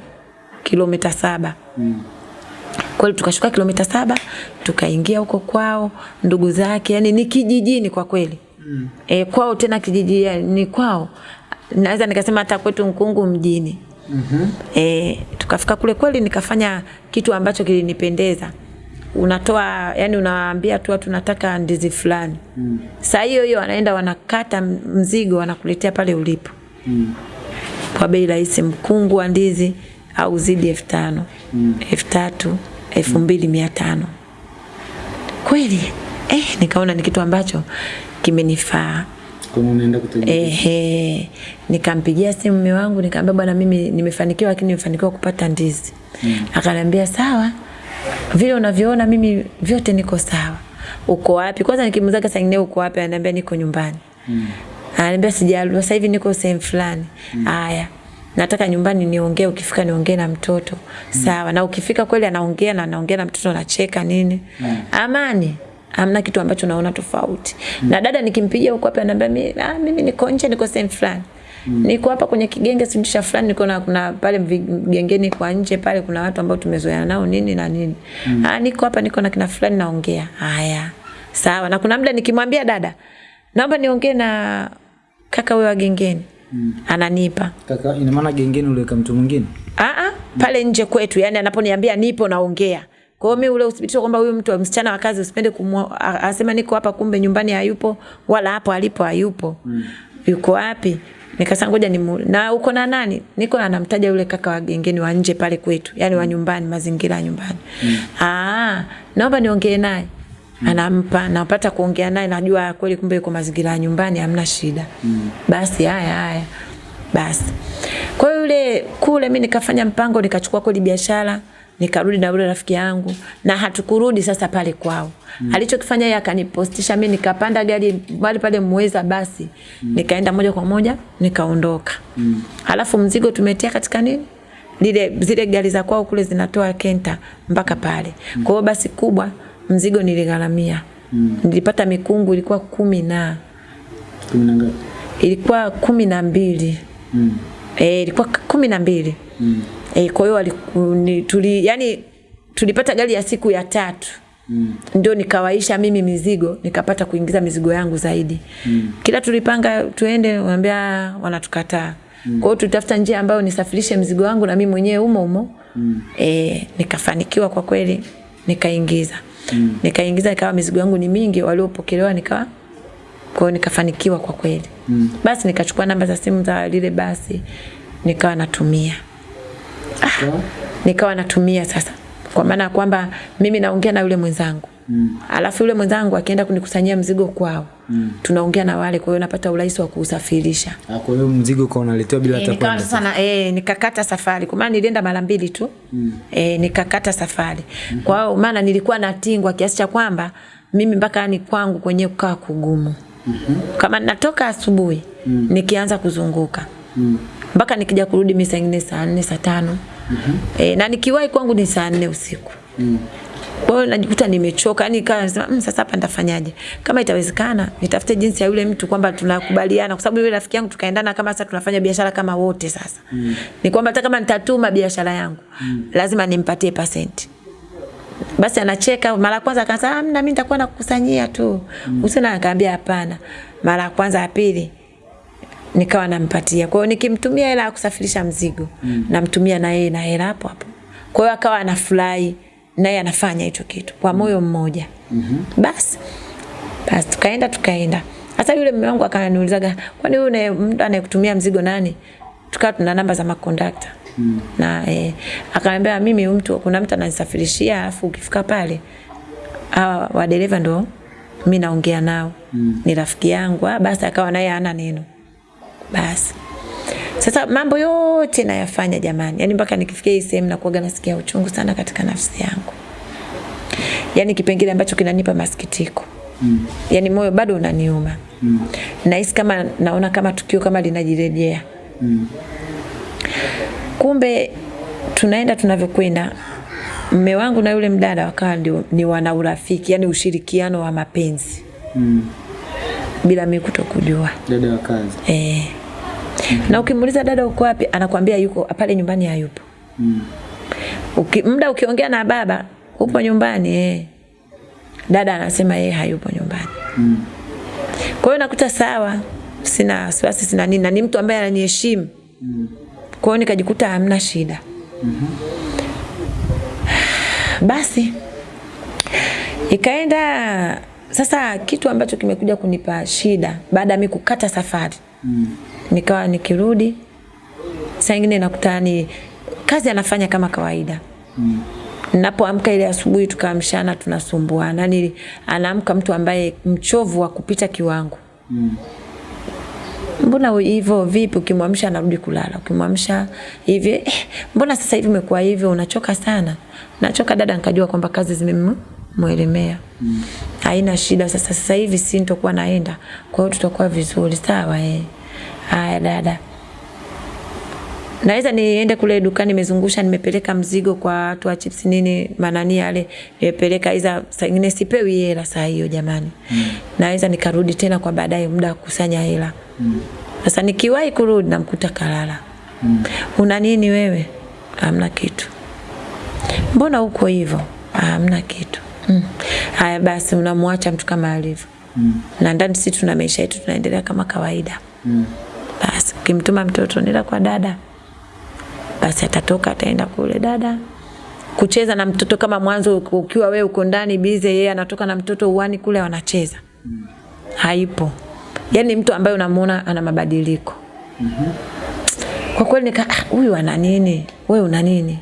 kilomita saba Mm. kweli tukashuka kilomita saba tukaingia huko kwao ndugu zake yani ni kijijini kwa kweli mm. e, kwao tena kijiji ni kwao naweza nikasema hata kwetu nkungu mjini mm -hmm. E, tukafika kule kweli nikafanya kitu ambacho kilinipendeza. Unatoa yani unawaambia tu watu nataka ndizi fulani. Mm. Saa hiyo hiyo wanaenda wanakata mzigo wanakuletea pale ulipo. Mm. Kwa bei rahisi mkungu wa ndizi au zidi elfu tano, elfu tatu, elfu mbili mia tano. Kweli eh, nikaona ni kitu ambacho kimenifaa. Ehe, nikampigia simu mume wangu nikamwambia bwana, mimi nimefanikiwa, lakini nimefanikiwa kupata ndizi. Mm. Akaniambia sawa, vile unavyoona mimi vyote niko sawa. Uko wapi? Kwanza nikimzaga saa nyingine uko wapi, ananiambia niko nyumbani. Mm. Ananiambia sijalua, sasa hivi niko sehemu fulani. Haya. mm Nataka nyumbani niongee, ukifika niongee na mtoto. mm. Sawa. Na ukifika kweli anaongea na anaongea na mtoto anacheka nini? mm. Amani hamna kitu ambacho naona tofauti. mm. Na dada nikimpigia huko hapa ananiambia mimi, ah, mimi niko nje niko sehemu fulani. Niko hapa kwenye kigenge simtisha fulani niko na kuna pale mgengeni kwa nje pale kuna watu ambao tumezoeana nao nini na nini. mm. Ah, niko hapa niko na kina fulani naongea. Haya. Sawa. Na kuna muda nikimwambia dada, naomba niongee na kaka wewe wa gengeni. mm. Ananipa. Kaka, ina maana gengeni uliweka mtu mwingine? Ah ah, pale nje kwetu, yani anaponiambia nipo naongea. Kwa hiyo mimi ule uthibitisho kwamba huyu mtu msichana wa kazi usipende asema niko hapa kumbe nyumbani hayupo wala hapo alipo hayupo. Mm. Yuko wapi? Nikasema ngoja ni na uko na nani? Niko anamtaja yule kaka wa gengeni wa nje pale kwetu, yani wa nyumbani, mazingira ya nyumbani. Mm. Ah, naomba niongee naye. Mm. Anampa, napata kuongea naye, najua kweli kumbe yuko mazingira ya nyumbani, hamna shida. Mm. Basi haya haya. Basi. Kwa yule kule mimi nikafanya mpango nikachukua kweli biashara nikarudi na yule rafiki yangu na hatukurudi sasa pale kwao. Mm. Alichokifanya yeye akanipostisha mimi nikapanda gari bali pale Muweza basi. Mm. Nikaenda moja kwa moja nikaondoka. Mm. Halafu mzigo tumetia katika nini? Lile zile gari za kwao kule zinatoa Kenta mpaka pale. Mm. Kwa hiyo basi kubwa mzigo niligharamia. Mm. Nilipata mikungu ilikuwa kumi na kumi na ngapi? Ilikuwa kumi na mbili. Mm. e, ilikuwa kumi na mbili. Mm. E, kwa hiyo tuli yani tulipata gari ya siku ya tatu. Mm. Ndio nikawaisha mimi mizigo, nikapata kuingiza mizigo yangu zaidi. Mm. Kila tulipanga tuende, wanaambia wanatukataa. Mm. Kwa hiyo tutafuta njia ambayo nisafirishe mzigo wangu na mimi mwenyewe umo umo. Mm. E, nikafanikiwa kwa kweli, nikaingiza. Mm. Nikaingiza ikawa mizigo yangu ni mingi, waliopokelewa nikawa kwa hiyo nikafanikiwa kwa kweli. Mm. Basi nikachukua namba za simu za lile basi nikawa natumia ah, nikawa natumia sasa kwa maana ya kwamba mimi naongea na yule mwenzangu mm. alafu yule mwenzangu akienda kunikusanyia mzigo kwao mm. tunaongea na wale, kwa hiyo napata urahisi wa kuusafirisha. Kwa hiyo mzigo kwa unaletewa bila hata e, kwenda sana eh, nikakata safari kwa maana nilienda mara mbili tu mm. e, nikakata safari mm -hmm. kwa hiyo maana nilikuwa natingwa kiasi cha kwamba mimi mpaka ni kwangu kwenye kukaa kugumu mm -hmm. kama natoka asubuhi mm. nikianza kuzunguka mm mpaka nikija kurudi mimi saa nyingine saa nne saa tano mm -hmm. e, na nikiwahi kwangu ni saa nne usiku mm. Kwa hiyo najikuta nimechoka, yani ikawa nasema mmm, sasa hapa nitafanyaje? Kama itawezekana nitafute jinsi ya yule mtu kwamba tunakubaliana, kwa sababu yule rafiki yangu tukaendana kama sasa tunafanya biashara kama wote sasa. Mm. Ni kwamba hata kama nitatuma biashara yangu mm. lazima nimpatie percent. Basi anacheka mara kwanza akasema amna, mimi nitakuwa nakukusanyia tu. Mm. Usina akaambia hapana. Mara ya kwanza ya pili nikawa nampatia. Kwa hiyo nikimtumia hela ya kusafirisha mzigo, mm. namtumia na yeye na hela hapo hapo. Kwa hiyo akawa anafurahi naye anafanya hicho kitu kwa moyo mmoja. Mm -hmm. Basi basi tukaenda tukaenda. Sasa yule mume wangu akaniulizaga, kwani yule mtu anayekutumia mzigo nani? Tukawa tuna namba za makondakta. Mm. Na eh, akaniambia mimi mtu kuna mtu ananisafirishia alafu ukifika pale hawa wadereva ndo mimi naongea nao. Mm. Ni rafiki yangu. Ah, basi akawa naye hana neno. Basi. Sasa mambo yote nayafanya jamani. yani mpaka nikifikia hii sehemu nakuaga nasikia uchungu sana katika nafsi yangu. yani kipengele ambacho kinanipa masikitiko. Mm. yani moyo bado unaniuma. Mm. Nahisi kama naona kama tukio kama linajirejea. Mm. Kumbe tunaenda tunavyokwenda mme wangu na yule mdada wakawa ni wana urafiki, yani ushirikiano wa mapenzi. Mm. Bila mimi kutokujua. Dada wa kazi. Eh. Mm -hmm. Na ukimuuliza dada uko wapi, anakwambia yuko pale nyumbani hayupo. Mm. Uki, muda ukiongea na baba, upo nyumbani eh. Dada anasema yeye hayupo nyumbani. Mm. Kwa hiyo nakuta sawa, sina wasiwasi sina nini na ni mtu ambaye ananiheshimu. Mm. Kwa hiyo nikajikuta hamna shida. Mm -hmm. Basi ikaenda sasa kitu ambacho kimekuja kunipa shida baada ya mimi kukata safari. Mm. Nikawa nikirudi saa nyingine nakuta ni kazi anafanya kama kawaida. Mm. Ninapoamka ile asubuhi tukaamshana tunasumbuana. Ni anaamka mtu ambaye mchovu wa kupita kiwango. Mm. Mbona hivyo vipi ukimwamsha anarudi kulala. Ukimwamsha hivi eh, mbona sasa hivi umekuwa hivyo unachoka sana. Nachoka dada nikajua kwamba kazi zimemwelemea. Mm. Haina shida sasa sasa hivi si nitakuwa naenda. Kwa hiyo tutakuwa vizuri sawa eh. Haya dada. Naweza niende kule dukani nimezungusha nimepeleka mzigo kwa watu wa chips nini manani yale nimepeleka iza saa nyingine sipewi hela saa hiyo jamani. Mm. Naweza nikarudi tena kwa baadaye muda wa kukusanya hela. Mm. Sasa nikiwahi kurudi namkuta kalala. Mm. Una nini wewe? Hamna kitu. Mbona uko hivyo? Hamna kitu. Mm. Haya basi unamwacha mtu kama alivyo. Mm. Na ndani sisi tuna maisha yetu tunaendelea kama kawaida. Mm. Basi ukimtuma mtoto nenda kwa dada. Basi atatoka ataenda kule dada. kucheza na mtoto kama mwanzo ukiwa wewe uko ndani bize, yeye anatoka na mtoto uani kule wanacheza. Mm. Haipo. Yaani mtu ambaye unamuona ana mabadiliko. Mm -hmm. Kwa kweli nika "Ah, huyu ana nini? Wewe una nini?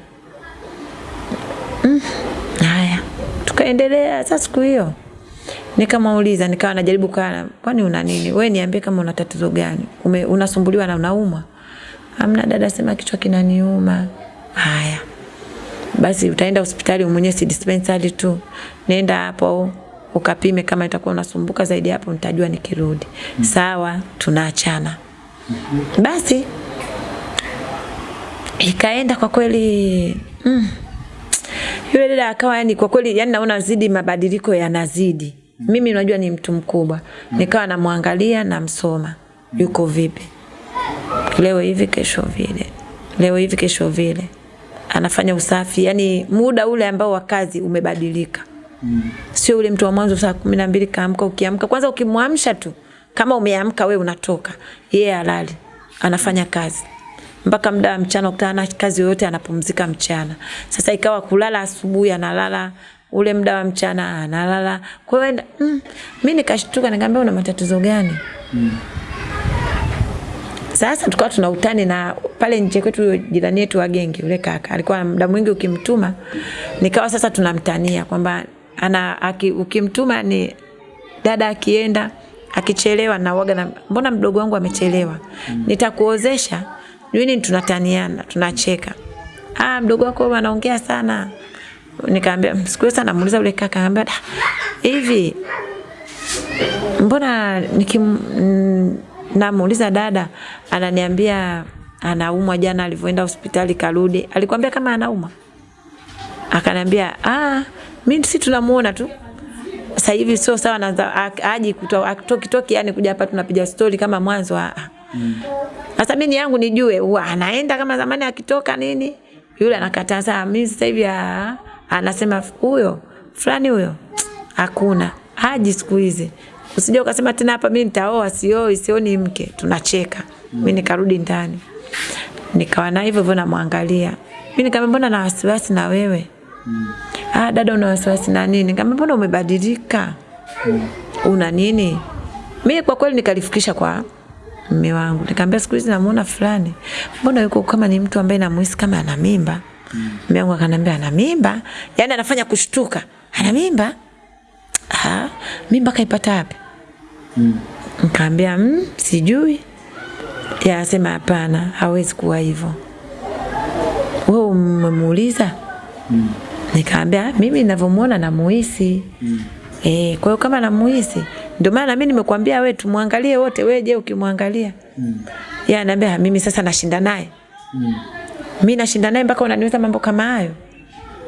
Mm. Tukaendelea sasa siku hiyo. Nikamuuliza, nikawa najaribu kana kwani una nini? Wewe niambie kama una tatizo gani? Ume, unasumbuliwa na unauma Amna dada, sema kichwa kinaniuma. Haya. Basi utaenda hospitali mwenyewe si dispensary tu. Nenda hapo ukapime kama itakuwa unasumbuka zaidi hapo nitajua nikirudi. Sawa, tunaachana. Basi ikaenda kwa kweli mm, yule dada akawa yani kwa kweli yani naona zidi mabadiliko yanazidi. Mm. Mimi unajua ni mtu mkubwa. Mm. Nikawa namwangalia namsoma. Yuko vipi? Leo hivi kesho vile. Leo hivi kesho vile. Anafanya usafi, yani muda ule ambao wa kazi umebadilika. Mm. Sio ule mtu wa mwanzo saa kumi na mbili kaamka, ukiamka kwanza ukimwamsha tu kama umeamka we unatoka, yeye halali anafanya kazi mpaka muda wa mchana, ukutana na kazi yoyote anapumzika mchana. Sasa ikawa kulala asubuhi analala ule muda wa mchana analala. Kwa hiyo mm, mimi nikashtuka nikamwambia una matatizo gani? Mm. Sasa tukawa tuna utani na pale nje kwetu jirani yetu wa gengi yule kaka alikuwa muda mwingi ukimtuma, nikawa sasa tunamtania kwamba ana aki, ukimtuma ni dada akienda akichelewa na waga na mbona mdogo wangu amechelewa, Mm. nitakuozesha nini. Tunataniana tunacheka, ah, mdogo wako anaongea sana. Nikamwambia siku sana, namuuliza yule kaka, anambia "Ah, hivi mbona nikim mm, namuuliza dada ananiambia anaumwa jana alivyoenda hospitali karudi alikwambia kama anauma akanambia ah mimi si tunamuona tu sasa hivi sio sawa na aji kutoki toki yani kuja hapa tunapiga story kama mwanzo ah sasa mm. mimi yangu nijue huwa anaenda kama zamani akitoka nini? Yule anakataa sasa mimi sasa hivi ah, anasema huyo fulani huyo. Hakuna. Haji siku hizi. Usije ukasema tena hapa mimi nitaoa sioi sioni mke. Tunacheka. Mm. mimi nikarudi ndani. Nikawa na hivyo hivyo namwangalia. Mimi nikamwambia mbona na wasiwasi na wewe? Mm. ah dada una wasiwasi na nini? Nikamwambia mbona umebadilika? Mm. una nini? Mimi kwa kweli nikalifikisha kwa mume wangu nikamwambia siku hizi namuona fulani mbona yuko kama ni mtu ambaye namuhisi kama ana mimba mume wangu akaniambia ana mimba yani anafanya kushtuka ana mimba ah mimba kaipata wapi Mm. Nikamwambia mm, sijui. Ya asema hapana, hawezi kuwa hivyo. Wewe umemuuliza? Mm. Nikaambia mimi ninavyomuona namuhisi. Mm. Eh, kwa hiyo kama namuhisi, ndio maana mimi nimekuambia wewe tumwangalie wote, wewe je ukimwangalia? Mm. Yeye ananiambia mimi sasa nashinda naye. Mm. Mimi nashinda naye mpaka unaniuliza mambo kama hayo.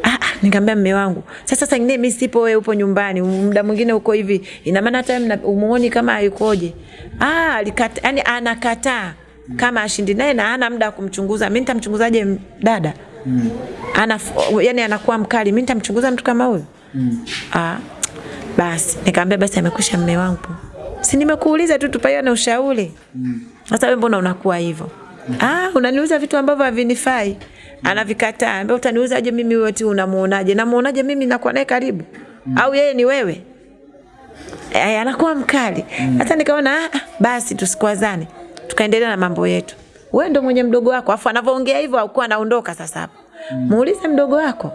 Ah, ah, nikamwambia mume wangu. Sasa sasa ngine mimi sipo wewe upo nyumbani, muda mwingine uko hivi. Ina maana hata mna- umuoni kama hayukoje. Ah, alikata, yani anakataa kama ashindi naye na ana muda kumchunguza. Mimi nitamchunguzaje dada? Mm. Ana yani anakuwa mkali. Mimi nitamchunguza mtu kama huyo? Mm. Ah. Basi nikamwambia basi amekusha mme wangu. Si nimekuuliza tu tupaiane ushauri. Mm. Sasa wewe mbona unakuwa hivyo? Ah, unaniuza vitu ambavyo havinifai. Anavikataa. Ambia utaniuzaje mimi wewe tu unamuonaje? Namuonaje mimi nakuwa naye karibu? Mm. Au yeye ni wewe? Eh, anakuwa mkali. Sasa mm. nikaona ah, ah, basi tusikwazane. Tukaendelea na mambo yetu. Wewe ndo mwenye mdogo wako. Afu anavyoongea hivyo hakuwa anaondoka sasa hapo. Mm. Muulize mdogo wako.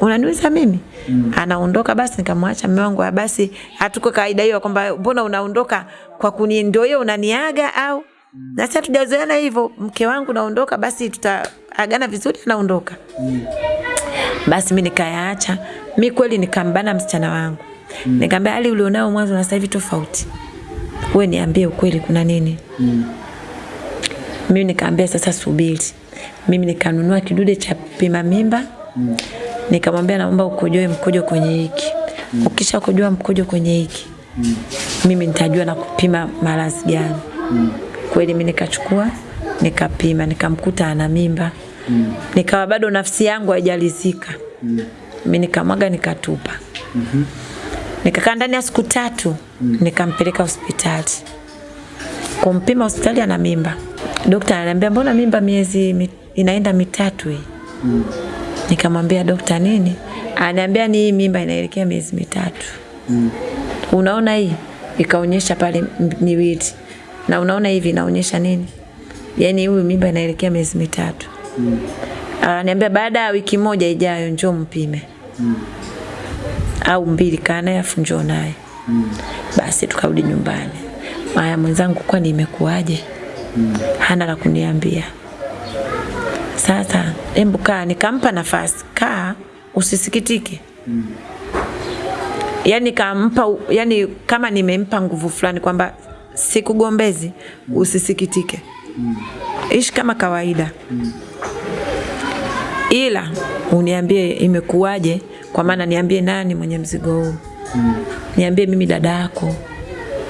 Unaniuliza mimi? mm. Anaondoka basi nikamwacha mume wangu "Ah, basi hatuko kawaida hiyo kwamba mbona unaondoka kwa kuni ndio hiyo unaniaga au na sasa tujazoeana hivyo mke wangu naondoka basi tutaagana vizuri naondoka mm. Basi mimi nikayaacha. Mimi kweli nikambana msichana wangu. mm. Nikamwambia hali ulionao mwanzo na sasa hivi tofauti. Wewe niambie ukweli kuna nini? Mm. Mimi nikaambia sasa subiri. Mimi nikanunua kidude cha pima mimba. Mm. Nikamwambia naomba ukojoe mkojo kwenye hiki. mm. Ukisha kojoa mkojo kwenye hiki. Mm. Mimi nitajua na kupima maradhi gani. Mm. Kweli mimi nikachukua nikapima nikamkuta ana mimba. Mm. Nikawa bado nafsi yangu haijalizika. Mm. Mimi nikamwaga nikatupa. mm -hmm. Nikakaa ndani ya siku tatu mm. nikampeleka hospitali. Kumpima hospitali ana mimba. Daktari ananiambia mbona mimba miezi mi, inaenda mitatu hii? Mm. Nikamwambia dokta nini? Ananiambia ni hii mimba inaelekea miezi mitatu. Mm. Unaona hii? Ikaonyesha pale miwili. Na unaona hivi inaonyesha nini? Yaani huyu mimba inaelekea miezi mitatu. Mm. Ananiambia baada ya wiki moja ijayo njoo mpime. Mm. Au mbili kaa naye afu njoo naye. Mm. Basi tukarudi nyumbani. Maya mwenzangu kwani imekuwaje? Mm. Hana la kuniambia. Hebu kaa, nikampa nafasi, kaa usisikitike. Mm. Yani kampa, yani kama nimempa nguvu fulani kwamba sikugombezi, usisikitike. Mm. Ishi kama kawaida. Mm. Ila uniambie imekuwaje, kwa maana niambie nani mwenye mzigo huu. Mm. Niambie mimi dada yako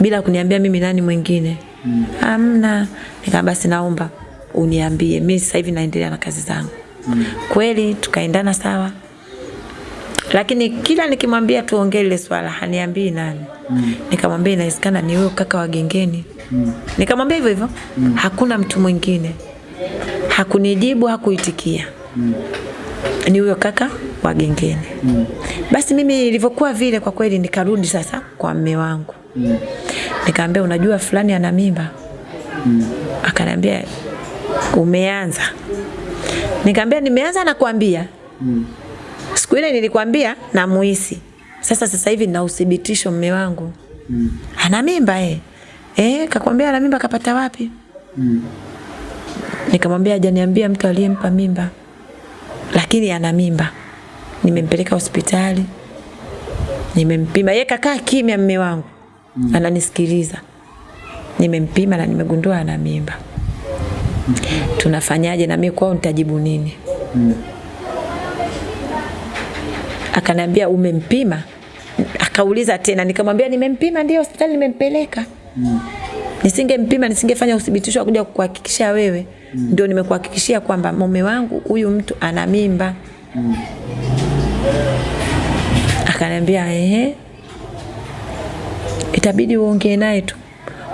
bila kuniambia mimi nani mwingine. Mm. Amna. nikaa basi naomba uniambie, mi sasa hivi naendelea na kazi zangu. Mm. Kweli tukaendana sawa, lakini kila nikimwambia tuongee ile swala haniambii nani. Mm. Nikamwambia inawezekana ni wewe kaka wa gengeni. Mm. Nikamwambia hivyo hivyo. Mm. Hakuna mtu mwingine. Hakunijibu, hakuitikia. Mm. Ni huyo kaka wa gengeni. Mm. Basi mimi ilivyokuwa vile, kwa kweli nikarudi sasa kwa mme wangu. Mm. Nikamwambia unajua fulani ana mimba. Mm. Akaniambia umeanza. Nikamwambia nimeanza na kuambia. Mm. Siku ile nilikwambia na muhisi. Sasa sasa hivi nina uthibitisho mume wangu. Mm. Ana mimba eh. Eh, kakwambia ana mimba kapata wapi? Mm. Nikamwambia hajaniambia mtu aliyempa mimba. Lakini ana mimba. Nimempeleka hospitali. Nimempima. Yeye kakaa kimya mume wangu. Mm. Ananisikiliza. Nimempima na nimegundua ana mimba. Tunafanyaje na mimi kwao nitajibu nini? Mm. Akaniambia umempima? Akauliza tena, nikamwambia nimempima, ndio hospitali nimempeleka. Mm. Nisingempima nisingefanya uthibitisho wa kuja kukuhakikishia wewe. Mm. Ndio nimekuhakikishia kwamba mume wangu huyu mtu ana mimba. Mm. Akaniambia ehe, itabidi uongee naye tu,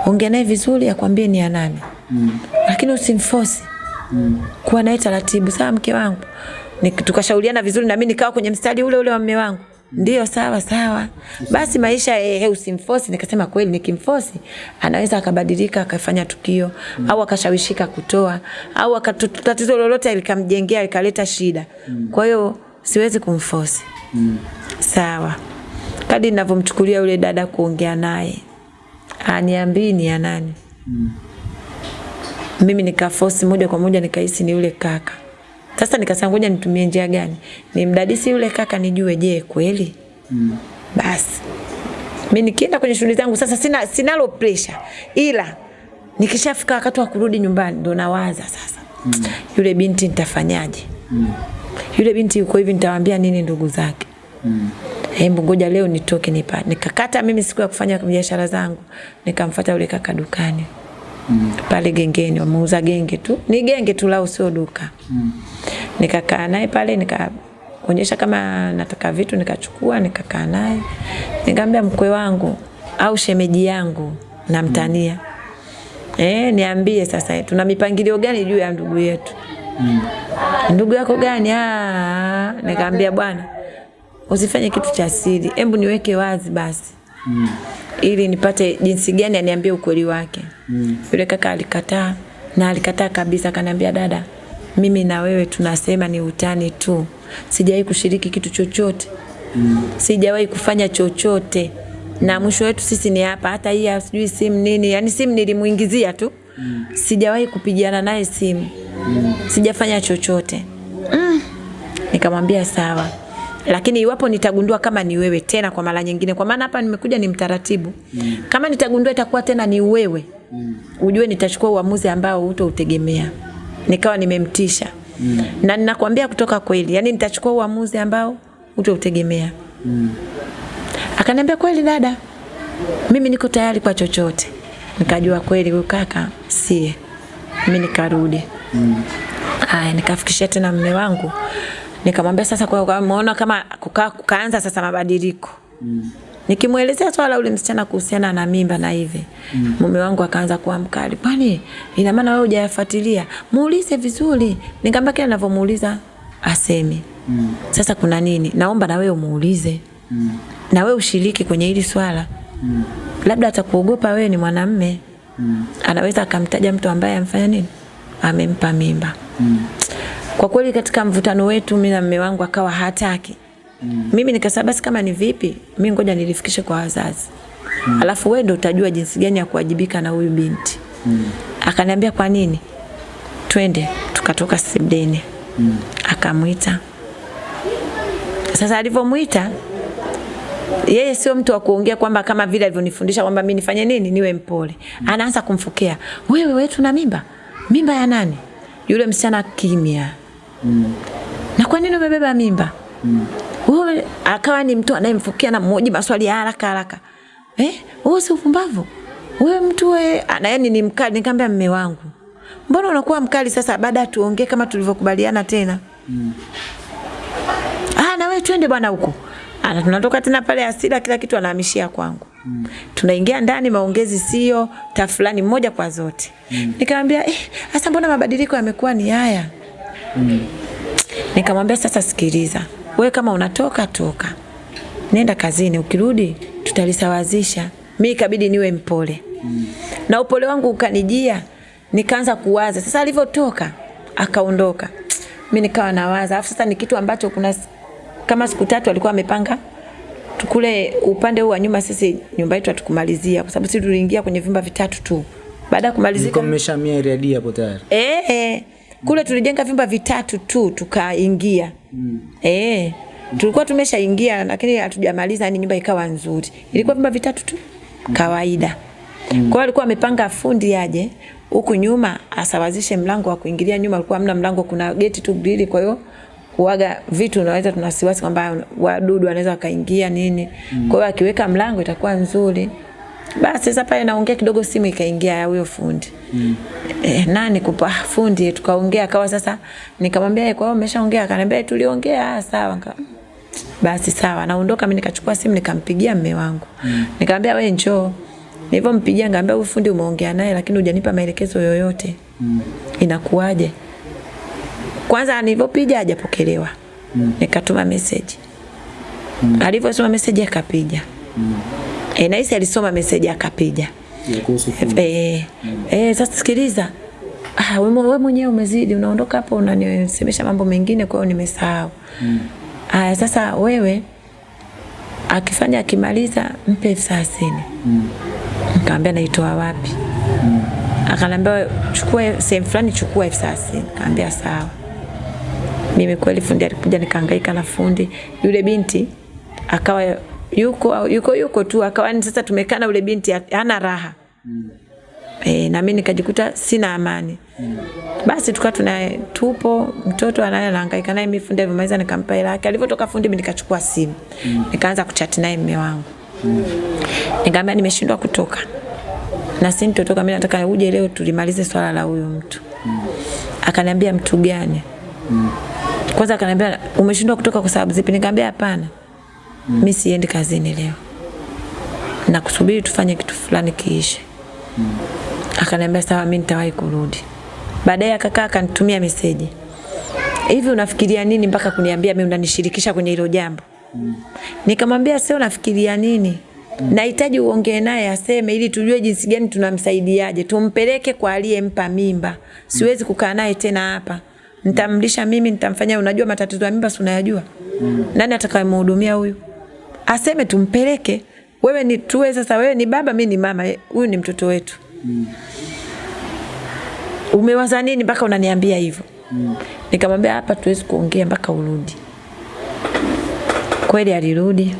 ongea naye vizuri, akwambie ni ya nani. Mm. Lakini usimforce. Mm. Kuwa naye taratibu, sawa mke wangu tukashauriana vizuri na mimi nikawa kwenye mstari ule ule wa mume wangu. Ndio sawa sawa. Basi maisha eh, usimforce. Nikasema kweli nikimforce anaweza akabadilika akafanya tukio mm. au akashawishika kutoa au tatizo lolote likamjengea likaleta shida. Mm. Kwa hiyo siwezi kumforce. Mm. Sawa. Kadi ninavyomchukulia yule dada kuongea naye. Aniambii ni ya nani? Mm. Mimi nikafosi moja kwa moja nikahisi ni yule kaka. Sasa nikasema ngoja nitumie njia gani? Nimdadisi yule kaka nijue je kweli? Mm. Basi. Mimi nikienda kwenye shughuli zangu sasa sina sinalo pressure. Ila nikishafika wakati wa kurudi nyumbani ndo nawaza sasa. Mm. Yule binti nitafanyaje? Mm. Yule binti yuko hivi nitawaambia nini ndugu zake? Mm. Hebu ngoja leo nitoke nipa. Nikakata mimi siku ya kufanya biashara zangu. Nikamfuata yule kaka dukani. Mm. Pale gengeni wameuza genge tu. Ni genge tu lao sio duka. Mm. Nikakaa naye pale nikaonyesha kama nataka vitu nikachukua nikakaa naye. Nikamwambia mkwe wangu au shemeji yangu namtania. Mm. Eh, niambie sasa tuna mipangilio gani juu ya ndugu yetu? Mm. Ndugu yako gani? Ah, nikamwambia bwana usifanye kitu cha siri. Hebu niweke wazi basi. Mm. Ili nipate jinsi gani aniambie ukweli wake. Mm. Yule kaka alikataa na alikataa kabisa akaniambia dada mimi na wewe tunasema ni utani tu. Sijawahi kushiriki kitu chochote. Mm. Sijawahi kufanya chochote. Na mwisho wetu sisi ni hapa hata hii sijui simu nini. yani simu nilimuingizia tu. Mm. Sijawahi kupigana naye simu. Mm. Sijafanya chochote. Mm. Nikamwambia sawa. Lakini iwapo nitagundua kama ni wewe tena kwa mara nyingine, kwa maana hapa nimekuja ni mtaratibu. Mm. Kama nitagundua itakuwa tena ni wewe, mm. ujue nitachukua uamuzi ambao hutoutegemea. Nikawa nimemtisha. Mm. Na ninakwambia kutoka kweli, yani nitachukua uamuzi ambao hutoutegemea. Mm. Akaniambia kweli dada, mimi niko tayari kwa chochote. Nikajua kweli huyu kaka sie. Mimi nikarudi. Mm. Aya, nikafikishia tena mme wangu nikamwambia sasa kwa muona kama kukaa kukaanza sasa mabadiliko mm. Nikimwelezea swala ule msichana kuhusiana na mimba na hivi mm. mume wangu akaanza kuwa mkali, kwani ina maana wewe hujayafuatilia? Muulize vizuri. Nikamwambia kile ninavyomuuliza aseme. Mm. Sasa kuna nini? Naomba na wewe umuulize. Mm. Na wewe ushiriki kwenye hili swala. Mm. Labda atakuogopa wewe ni mwanamme. Mm. Anaweza akamtaja mtu ambaye amfanya nini? Amempa mimba. Mm. Kwa kweli katika mvutano wetu mimi na mume wangu akawa hataki. Mm. Mimi nikasema basi kama ni vipi, mimi ngoja nilifikishe kwa wazazi. Mm. Alafu wewe ndio utajua jinsi gani ya kuwajibika na huyu binti. Mm. Akaniambia kwa nini? Twende, tukatoka Sebdeni. Mm. Akamwita. Sasa alivyomwita yeye sio mtu wa kuongea kwamba kama vile alivyonifundisha kwamba mimi nifanye nini niwe mpole. Mm. Anaanza kumfokea. Wewe wetu na mimba? Mimba ya nani? Yule msichana kimya. Na kwa nini umebeba mimba? Mm. Akawa ni mtu anayemfukia na mmoja maswali ya haraka haraka. Eh, wewe si upumbavu. Wewe mtu wewe anayeni ni mkali nikamwambia mume wangu. Mbona unakuwa mkali sasa baada tuongee kama tulivyokubaliana tena? Mm. Ah, na wewe twende bwana huko. Ana tunatoka tena pale asira kila kitu anahamishia kwangu. Mm. Tunaingia ndani maongezi sio tafulani moja kwa zote. Mm. Nikamwambia eh, sasa mbona mabadiliko yamekuwa ni haya? Mm. Nikamwambia sasa sikiliza. Wewe kama unatoka toka. Nenda kazini ukirudi tutalisawazisha. Mi ikabidi niwe mpole. Mm. Na upole wangu ukanijia nikaanza kuwaza. Sasa alivyotoka akaondoka. mi nikawa nawaza. Alafu sasa ni kitu ambacho kuna kama siku tatu alikuwa amepanga tukule upande huu wa nyuma sisi nyumba yetu hatukumalizia kwa sababu sisi tuliingia kwenye vyumba vitatu tu. Baada ya kumalizika mmeshamia area hapo tayari. Eh, eh. Kule tulijenga vyumba vitatu tu tukaingia. Mm. Eh. Tulikuwa tumeshaingia lakini hatujamaliza yani nyumba ikawa nzuri. Ilikuwa vyumba vitatu tu kawaida. Mm. Kwa alikuwa amepanga fundi aje huku nyuma asawazishe mlango wa kuingilia nyuma alikuwa hamna mlango kuna geti tu mbili kwa hiyo kuaga vitu unaweza tunasiwasi kwamba wadudu wanaweza wakaingia nini. Mm. Kwa hiyo akiweka mlango itakuwa nzuri. Basi sasa pale naongea kidogo simu ikaingia ya huyo fundi. Mm. E, nani kupa fundi tukaongea akawa sasa nikamwambia kwa hiyo umeshaongea akaniambia tuliongea ah sawa nika basi sawa naondoka mimi nikachukua simu nikampigia mme wangu. Mm. Nikamwambia wewe njoo. Nilivyompigia ngambia huyu fundi umeongea naye lakini hujanipa maelekezo yoyote. Mm. Inakuwaje? Kwanza nilivyopiga hajapokelewa. Mm. Nikatuma message. Mm. Alivyosoma message akapiga. Mm. E, na hisi alisoma meseji akapiga. Eh, mm. eh, sasa sikiliza. Ah, wewe mwenyewe umezidi, unaondoka hapo unanisemesha mambo mengine kwa hiyo nimesahau. Mm. Ah, sasa wewe akifanya akimaliza mpe elfu thelathini. Mm. Nikamwambia naitoa wapi? Mm. Akaniambia chukua sehemu fulani, chukua elfu thelathini. Nikamwambia sawa. Mimi kweli fundi alikuja nikahangaika na fundi. Yule binti akawa yuko yuko yuko tu akawa ni sasa tumekana ule binti hana raha. Mm. E, na mimi nikajikuta sina amani. Mm. Basi tukawa tuna tupo mtoto anaye anahangaika naye mimi fundi alimaliza nikampa hela yake. Alivyotoka fundi mimi nikachukua simu. Mm. Nikaanza kuchat naye mume wangu. Mm. Nikamwambia nimeshindwa kutoka. Na si nitotoka mimi nataka uje leo tulimalize swala la huyo mtu. Mm. Akaniambia mtu gani? Mm. Kwanza akaniambia umeshindwa kutoka kwa sababu zipi? Nikamwambia hapana. Mm. mi siendi kazini leo. Na kusubiri tufanye kitu fulani kiishe. Mm. Akaniambia sawa, mi nitawahi kurudi. Baadaye akakaa akanitumia meseji. Hivi unafikiria nini mpaka kuniambia mimi unanishirikisha kwenye hilo jambo? Mm. Nikamwambia sio nafikiria nini? Mm. Nahitaji uongee naye aseme ili tujue jinsi gani tunamsaidiaje. Tumpeleke kwa aliyempa mimba. Siwezi kukaa naye tena hapa. Nitamlisha mimi, nitamfanya unajua matatizo ya mimba si unayajua? Mm. Nani atakayemhudumia huyu? Aseme tumpeleke. Wewe ni tuwe sasa wewe ni baba, mi ni mama. Huyu ni mtoto wetu. Mm. Umewaza nini mpaka unaniambia hivyo? Mm. Nikamwambia hapa tuwezi kuongea mpaka urudi. Kweli alirudi.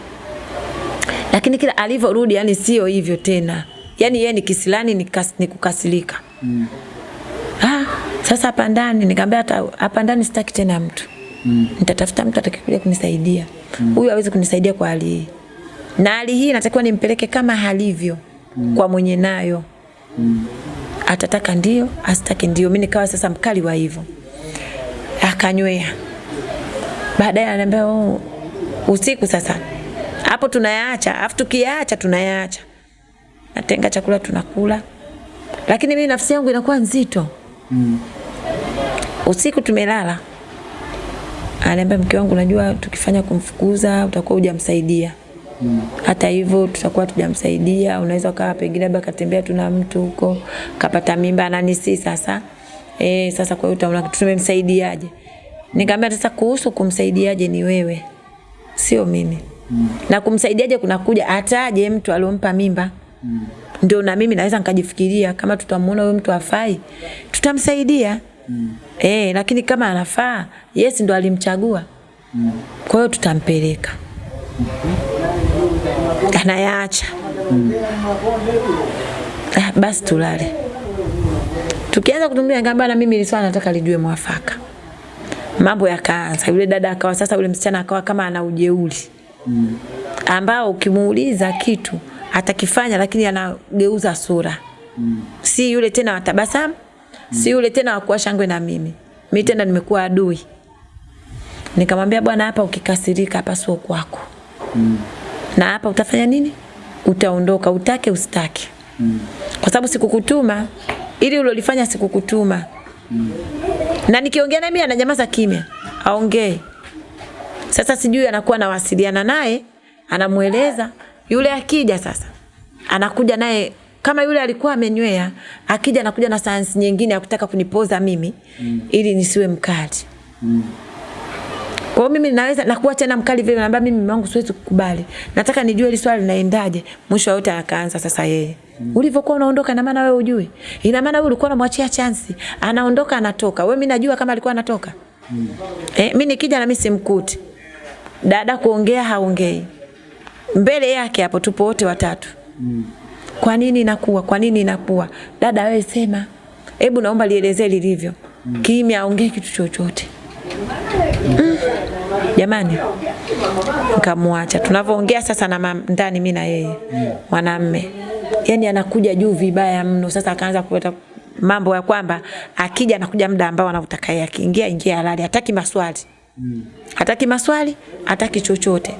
Lakini kila alivyorudi yani sio hivyo tena. Yani yeye ni kisilani ni, kas, ni kukasilika. Mm. Ah, sasa hapa ndani nikamwambia hata hapa ndani sitaki tena mtu. Mm. Nitatafuta mtu atakayekuja kunisaidia. Huyu mm. hawezi kunisaidia kwa hali hii. Na hali hii natakiwa nimpeleke kama halivyo mm. kwa mwenye nayo. Mm. Atataka ndio, asitaki ndio. Mimi nikawa sasa mkali wa hivyo. Akanywea. Baadaye ananiambia oh, usiku sasa. Hapo tunayaacha, afu tukiyaacha tunayaacha. Natenga chakula tunakula. Lakini mimi nafsi yangu inakuwa nzito. Mm. Usiku tumelala. Ananiambia mke wangu, unajua tukifanya kumfukuza utakuwa hujamsaidia. Hmm. Hata hivyo tutakuwa tujamsaidia, unaweza ukawa pengine labda katembea tu na mtu huko kapata mimba na nisi sasa. Eh, sasa kwa hiyo utaona tumemsaidiaje? Nikamwambia sasa kuhusu kumsaidiaje ni wewe. Sio mimi. Na kumsaidiaje kunakuja ataje mtu aliompa mimba. Ndio na mimi naweza nikajifikiria kama tutamuona huyo mtu afai, tutamsaidia. Eh, lakini kama anafaa, yesi ndo alimchagua. mm. Kwa hiyo tutampeleka. mm -hmm. Anayaacha. Ah, basi tulale. Tukianza kutumia ngamba na mimi ili nataka lijue mwafaka. Mambo yakaanza. Yule dada akawa sasa yule msichana akawa kama ana ujeuri. Ambao ukimuuliza kitu atakifanya lakini anageuza sura. mm. Si yule tena wa tabasamu, si yule tena wakuwa shangwe na mimi. mi tena nimekuwa adui. Nikamwambia bwana, hapa ukikasirika hapa sio kwako. Na hapa utafanya nini? Utaondoka, utake usitake. Kwa sababu sikukutuma ili ulolifanya sikukutuma. Na nikiongea naye mimi ananyamaza kimya. Aongee. Sasa sijui anakuwa anawasiliana naye, anamweleza yule akija sasa. Anakuja naye kama yule alikuwa amenywea, akija anakuja na sayansi nyingine ya kutaka kunipoza mimi mm. ili nisiwe mkali. Kwa hiyo mimi naweza nakuwa tena mkali vile naambia mimi mimi wangu siwezi kukubali. Nataka nijue hili swali linaendaje. Mwisho wote akaanza sasa yeye. Mm. Ulivyokuwa unaondoka na maana wewe ujui. Ina maana wewe ulikuwa unamwachia chance. Anaondoka anatoka. Wewe mimi najua kama alikuwa anatoka. Mm. Eh, mimi nikija na mimi simkuti. Dada kuongea haongei. Mbele yake hapo tupo wote watatu. Kwa nini inakuwa? Kwa nini inakuwa? Dada wewe sema. Hebu naomba lielezee lilivyo. Mm. Kimya aongee kitu chochote. Jamani, nikamwacha. Tunavyoongea sasa na ndani mimi na yeye mwanamme, yani anakuja juu vibaya mno. Sasa akaanza kuleta mambo ya kwamba akija anakuja muda ambao anautaka yeye, akiingia ingia halali, hataki maswali hataki maswali, hataki chochote.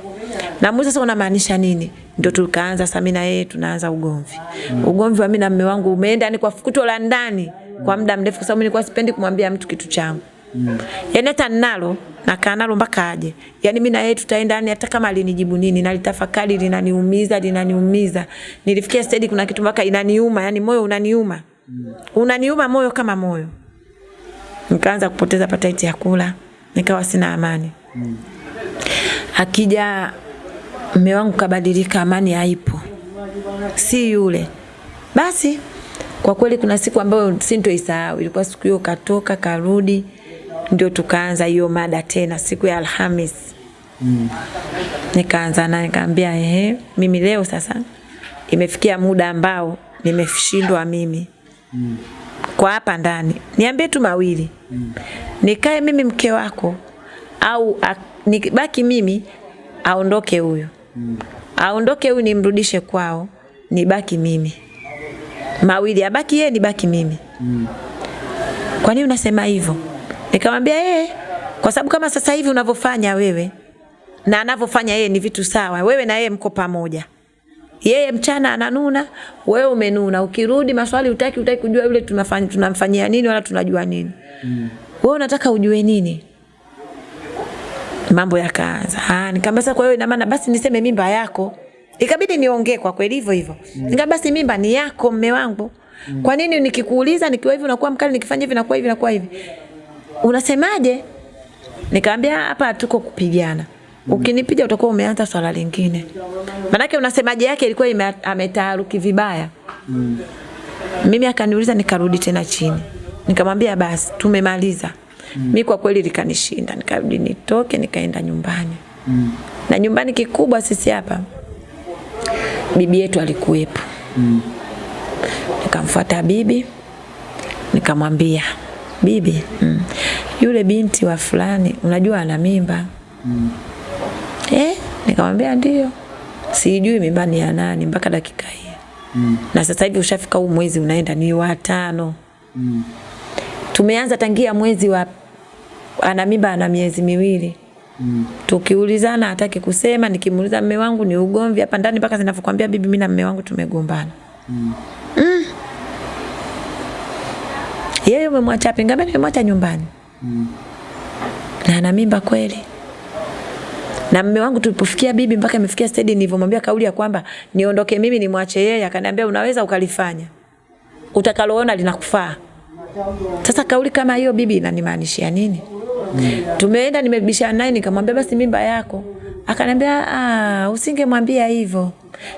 Namuuliza sasa unamaanisha nini? Ndio tukaanza sasa mimi na yeye tunaanza ugomvi. Mm. Ugomvi wa mimi na mume wangu umeenda ni kwa fukuto la ndani kwa muda mrefu, kwa sababu nilikuwa sipendi kumwambia mtu kitu changu. Mm. Yaani hata ninalo nakaa nalo mpaka aje. Yaani mimi na yeye tutaenda yani hata kama alinijibu nini nalitafakari linaniumiza linaniumiza. Nilifikia stage kuna kitu mpaka inaniuma, yani moyo unaniuma. Mm. Unaniuma moyo kama moyo. Nikaanza kupoteza appetite ya kula, nikawa sina amani. mm. Akija mume wangu kabadilika, amani haipo. Si yule. Basi kwa kweli kuna siku ambayo sintoisahau, ilikuwa siku hiyo katoka karudi, ndio tukaanza hiyo mada tena siku ya Alhamis. Mm. Nikaanza naye nikamwambia, ehe, mimi leo sasa imefikia muda ambao nimeshindwa mimi kwa hapa ndani, niambie tu mawili, nikae mimi mke wako au a- nibaki mimi, aondoke huyo, aondoke huyu, nimrudishe kwao, nibaki mimi mawili, abaki yeye, nibaki mimi. Kwa nini unasema hivyo? Nikamwambia yeye, kwa sababu kama sasa hivi unavyofanya wewe na anavyofanya yeye ni vitu sawa. Wewe na yeye mko pamoja. Yeye mchana ananuna, wewe umenuna. Ukirudi maswali utaki utaki kujua yule tunafanya tunamfanyia nini wala tunajua nini. Mm. Wewe unataka ujue nini? Mambo yakaanza. Ah, nikamwambia sasa kwa hiyo ina maana basi niseme mimba yako. Ikabidi niongee kwa kweli hivyo hivyo. Mm. Nikamwambia basi mimba ni yako mme wangu. Mm. Kwa nini nikikuuliza nikiwa hivi unakuwa mkali nikifanya hivi nakuwa hivi nakuwa hivi? Unasemaje? Nikamwambia hapa tuko kupigana. Ukinipiga utakuwa umeanza swala lingine. Manake unasemaje yake ilikuwa ime- ametaharuki vibaya. Mimi akaniuliza nikarudi tena chini. Nikamwambia basi tumemaliza. Mm. Mimi kwa kweli likanishinda. Nikarudi nitoke nikaenda nyumbani. Mm. Na nyumbani kikubwa sisi hapa bibi yetu alikuwepo. Mm. Nikamfuata bibi nikamwambia bibi mm, yule binti wa fulani unajua ana mimba eh nikamwambia ndio sijui mimba ni ya nani mpaka dakika hii Mm. na sasa hivi ushafika huu mwezi unaenda ni wa tano Mm. tumeanza tangia mwezi wa ana mimba ana miezi miwili Mm. tukiulizana hataki kusema nikimuuliza mme wangu ni ugomvi hapa ndani mpaka zinavyokuambia bibi mimi na mme wangu tumegombana Mm. Mm. yeye umemwacha pinga, mimi nimemwacha nyumbani. Mm. na ana mimba kweli na mume wangu tulipofikia bibi mpaka imefikia stedi nilivyomwambia kauli ya kwamba niondoke mimi nimwache yeye akaniambia unaweza ukalifanya. Utakaloona linakufaa. Sasa kauli kama hiyo bibi inanimaanishia nini? Mm. tumeenda nimebishana naye nikamwambia basi mimba yako. Akaniambia ah usingemwambia hivyo.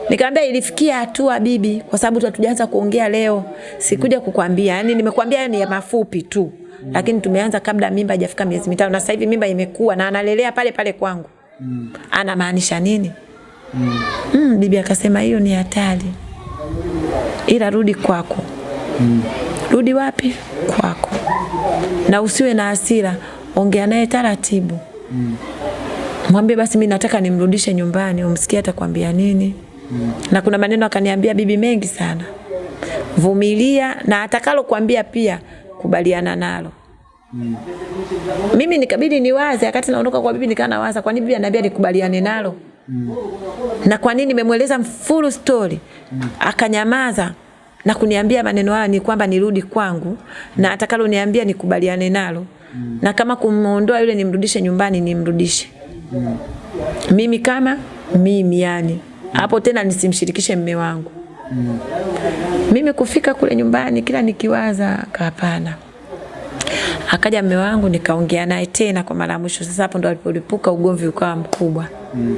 Nikamwambia ilifikia hatua bibi, kwa sababu hatujaanza kuongea leo, sikuja kukwambia. Yani nimekwambia ni ya mafupi tu, lakini tumeanza kabla mimba haijafika miezi mitano, na sasa hivi mimba imekuwa na analelea pale pale kwangu. Anamaanisha nini? Mm. Mm, bibi akasema hiyo ni hatari, ila rudi kwako. Mm. Rudi wapi? Kwako, na usiwe na hasira, ongea naye taratibu. Mm. Mwambie basi mi nataka nimrudishe nyumbani, umsikie atakwambia nini. Mm. Na kuna maneno akaniambia bibi mengi sana. Vumilia na atakalo kuambia pia kubaliana nalo. Mm. Mimi nikabidi niwaze wakati naondoka kwa bibi nikaa nawaza kwa nini bibi ananiambia nikubaliane nalo? Mm. Na kwa nini nimemweleza full story? Mm. Akanyamaza na kuniambia maneno haya ni kwamba nirudi kwangu na atakalo niambia nikubaliane nalo. Mm. Na kama kumuondoa yule nimrudishe nyumbani nimrudishe. Mm. Mimi kama mimi yani hapo tena nisimshirikishe mme wangu. Mm. Mimi kufika kule nyumbani kila nikiwaza hapana. Akaja mme wangu nikaongea naye tena kwa mara mwisho. Sasa hapo ndo alipolipuka ugomvi ukawa mkubwa. Mm.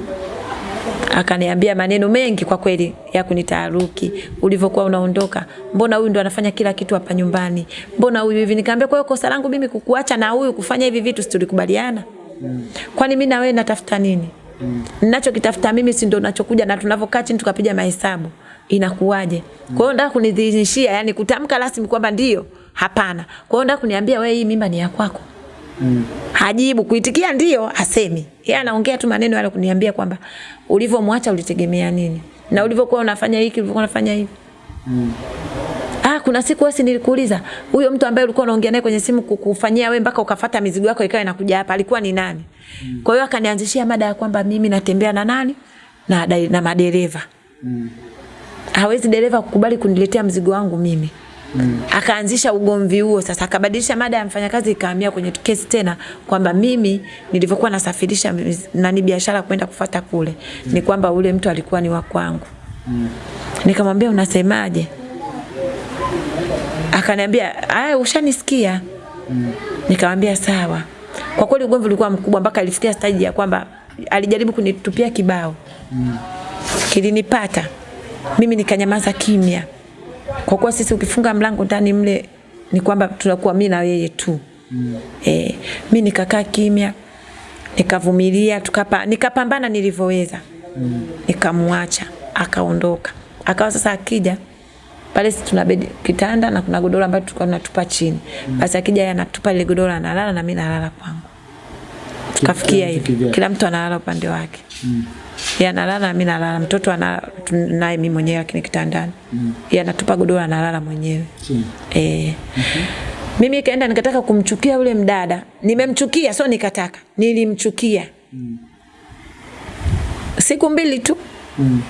Akaniambia maneno mengi kwa kweli ya kunitaharuki. Ulivyokuwa unaondoka, mbona huyu ndo anafanya kila kitu hapa nyumbani? Mbona huyu hivi? Nikamwambia kwa hiyo kosa langu mimi kukuacha na huyu kufanya hivi vitu, si tulikubaliana? Mm. Kwani mimi na wewe natafuta nini? Mm. Ninachokitafuta mimi si ndo nachokuja na tunavyokaa chini tukapiga mahesabu. Inakuwaje? Mm. Kwa hiyo nataka kunidhinishia, yani kutamka rasmi kwamba ndio, hapana. Kwa hiyo nataka kuniambia wewe hii mimba ni ya kwako. Mm. Hajibu kuitikia ndio, asemi. Yeye anaongea tu maneno yale kuniambia kwamba ulivyomwacha ulitegemea nini? Na ulivyokuwa unafanya hiki, ulivyokuwa unafanya hivi. Mm. Ah, kuna siku wewe nilikuuliza, huyo mtu ambaye ulikuwa unaongea naye kwenye simu kukufanyia wewe mpaka ukafuata mizigo yako ikawa inakuja hapa, alikuwa ni nani? Mm. Kwa hiyo akanianzishia mada ya kwamba mimi natembea na nani? Na na madereva. Mm. Hawezi dereva kukubali kuniletea mzigo wangu mimi. Mm. Akaanzisha ugomvi huo sasa, akabadilisha mada ya mfanyakazi ikahamia kwenye kesi tena kwamba mimi nilivyokuwa nasafirisha nani biashara kwenda kufata kule mm. ni kwamba ule mtu alikuwa ni wa kwangu. Mm. Nikamwambia unasemaje? Akaniambia, "Aya ushanisikia." Mm. Nikamwambia sawa. Kwa kweli ugomvi ulikuwa mkubwa mpaka alifikia staji ya kwamba alijaribu kunitupia kibao. Mm. Kilinipata. Mimi nikanyamaza kimya. Kwa kuwa sisi ukifunga mlango ndani mle ni kwamba tunakuwa mimi na yeye tu. Mm. Eh, mimi nikakaa kimya. Nikavumilia, tukapa nikapambana nilivyoweza. Mm. Nikamwacha, akaondoka. Akawa sasa akija pale sisi tuna bedi kitanda na kuna godoro ambalo tulikuwa tunatupa chini. Mm. Basi akija yeye anatupa ile godoro analala na mimi nalala kwangu. Tukafikia hivi. Kila mtu analala upande wake. Mm. Yeye analala na mimi nalala. Mtoto ana naye mimi mwenyewe lakini kitandani. Mm. Yeye anatupa godoro analala mwenyewe. Mm. Eh. Mm -hmm. Mimi kaenda nikataka kumchukia yule mdada. Nimemchukia sio nikataka. Nilimchukia. Mm. Siku mbili tu. Mm.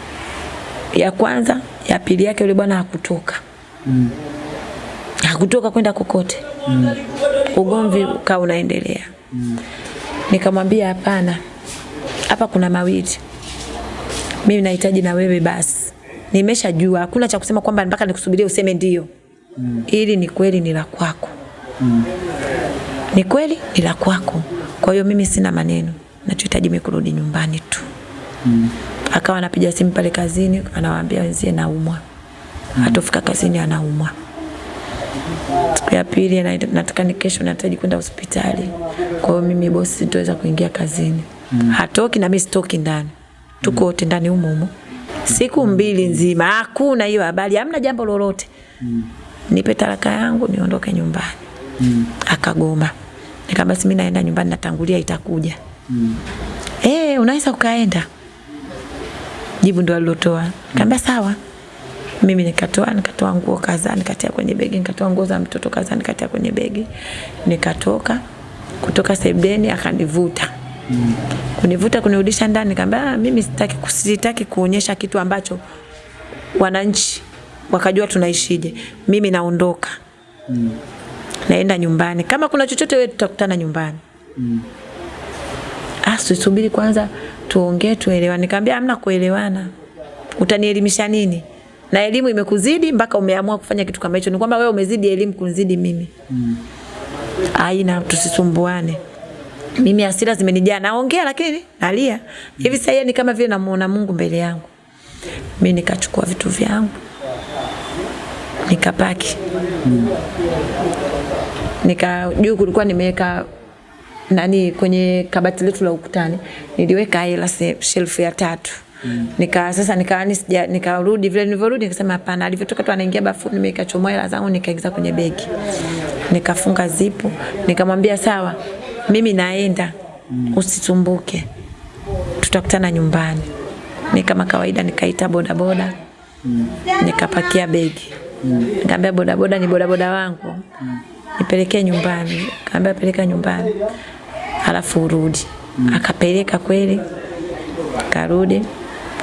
Ya kwanza, ya pili yake yule bwana hakutoka. Mm. Hakutoka kwenda kokote. Mm. Ugomvi ukawa unaendelea. Mm. Nikamwambia hapana. Hapa kuna mawili. Mimi nahitaji na wewe basi. Nimeshajua hakuna cha kusema kwamba mpaka nikusubirie useme ndio. Mm. Ili ni kweli ni la kwako. Mm. Ni kweli ni la kwako. Kwa hiyo mimi sina maneno. Nachohitaji mimi kurudi nyumbani tu. Mm. Akawa anapiga simu pale kazini, anawaambia wenzie naumwa. Mm. Atofika kazini anaumwa. Siku ya pili nataka ni kesho nahitaji kwenda hospitali. Kwa hiyo mimi bosi sitoweza kuingia kazini. Mm. Hatoki na mimi sitoki ndani. Tuko wote ndani humo humo. Siku mbili nzima hakuna hiyo habari, hamna jambo lolote. Nipe talaka yangu niondoke nyumbani. Akagoma. Nikamwambia basi mimi naenda nyumbani natangulia itakuja. Eh, unaweza ukaenda. Jibu ndo alilotoa. Nikamwambia sawa. Mimi nikatoa nikatoa nguo kadhaa nikatia kwenye begi, nikatoa nguo za mtoto kadhaa nikatia kwenye begi. Nikatoka kutoka sebdeni akanivuta. Mm. Kunivuta kunirudisha ndani nikamwambia mimi sitaki kusitaki kuonyesha kitu ambacho wananchi wakajua tunaishije. Mimi naondoka. Mm. Naenda nyumbani. Kama kuna chochote wewe tutakutana nyumbani. Mm. ah, subiri kwanza tuongee tuelewane. Nikamwambia amna kuelewana, utanielimisha nini? Na elimu imekuzidi mpaka umeamua kufanya kitu kama hicho, ni kwamba wewe umezidi elimu kunzidi mimi mm. Aina, tusisumbuane. Mimi hasira zimenijaa, naongea lakini nalia hivi. Sasa ni kama vile namuona Mungu mbele yangu. Mimi nikachukua vitu vyangu nikapaki nika juu kulikuwa nimeweka nani kwenye kabati letu la ukutani niliweka hela shelf ya tatu Mm. Nika sasa nika sija nikarudi vile nilivyorudi nikasema hapana, alivyotoka tu anaingia bafuni nikachomoa hela zangu nikaingiza kwenye begi. Nikafunga zipu, nikamwambia sawa, mimi naenda. Mm. Usisumbuke. Tutakutana nyumbani. mi kama kawaida nikaita bodaboda. Mm. Nikapakia begi. Mm. nikaambia bodaboda ni bodaboda wangu. Mm. Nipelekee nyumbani. Kaambia peleka nyumbani. Halafu urudi. Mm. Akapeleka kweli. Karudi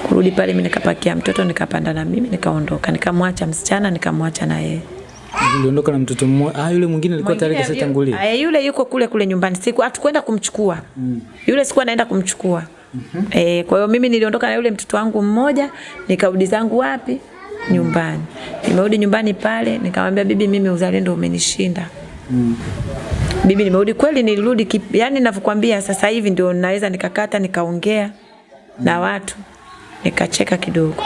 kurudi pale mimi nikapakia mtoto nikapanda na mimi nikaondoka nikamwacha msichana nikamwacha na yeye Uliondoka na mtoto mmoja. Ah, yule mwingine alikuwa tayari kashatangulia. Ah, yule yuko kule kule nyumbani. Siku hatukwenda kumchukua. Mm. Yule sikuwa naenda kumchukua. Mm -hmm. Eh, kwa hiyo mimi niliondoka na yule mtoto wangu mmoja, nikarudi zangu wapi? Nyumbani. Nimerudi nyumbani pale, nikamwambia bibi, mimi uzalendo umenishinda. Mm. Bibi, nimerudi kweli, nilirudi yani ninavyokuambia sasa hivi ndio naweza nikakata nikaongea mm. na watu nikacheka kidogo,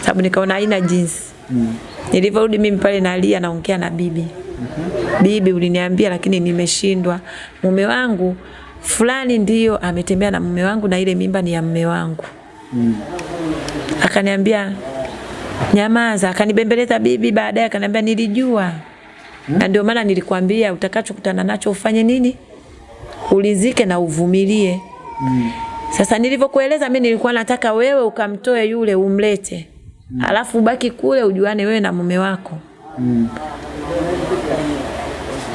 sababu nikaona haina jinsi mm. Nilivyorudi mimi pale nalia, naongea na bibi -hmm. Bibi, uliniambia lakini nimeshindwa. Mume wangu fulani ndiyo ametembea na mume wangu na ile mimba ni ya mume wangu mm. Akaniambia nyamaza, akanibembeleza bibi. Baadaye akaniambia nilijua mm. na ndio maana nilikwambia utakachokutana nacho ufanye nini, ulizike na uvumilie mm. Sasa nilivyokueleza mimi nilikuwa nataka wewe ukamtoe yule umlete. Mm. Alafu ubaki kule ujuane wewe na mume wako. Mm.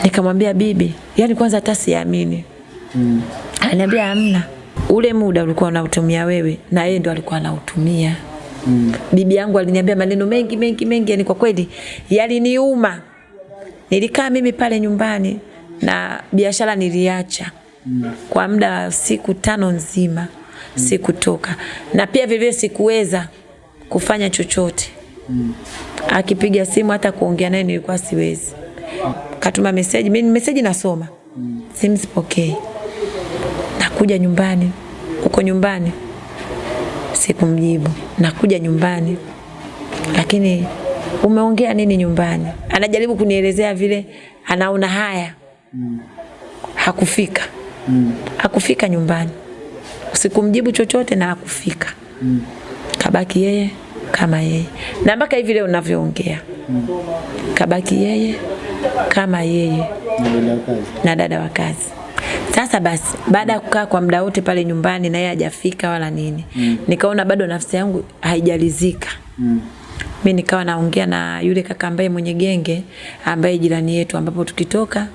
Nikamwambia bibi, yani kwanza hata siamini. Mm. Ananiambia hamna. Ule muda ulikuwa unautumia wewe na yeye ndo alikuwa anautumia. Mm. Bibi yangu aliniambia maneno mengi mengi mengi yani kwa kweli yaliniuma. Nilikaa mimi pale nyumbani na biashara niliacha mm. kwa muda wa siku tano nzima mm. sikutoka, na pia vivyo sikuweza kufanya chochote mm. akipiga simu hata kuongea naye nilikuwa siwezi. Katuma meseji mimi meseji nasoma mm. simu sipokei. Nakuja nyumbani, uko nyumbani, sikumjibu. Nakuja nyumbani, lakini umeongea nini nyumbani? Anajaribu kunielezea vile anaona haya mm. hakufika mm. hakufika nyumbani, sikumjibu chochote na hakufika mm. Kabaki yeye kama yeye, na mpaka hivi leo ninavyoongea mm. kabaki yeye kama yeye na dada wa kazi. Sasa basi, baada ya kukaa kwa muda wote pale nyumbani na yeye hajafika wala nini mm. nikaona bado nafsi yangu haijalizika mm. mi nikawa naongea na yule kaka ambaye mwenye genge ambaye jirani yetu, ambapo tukitoka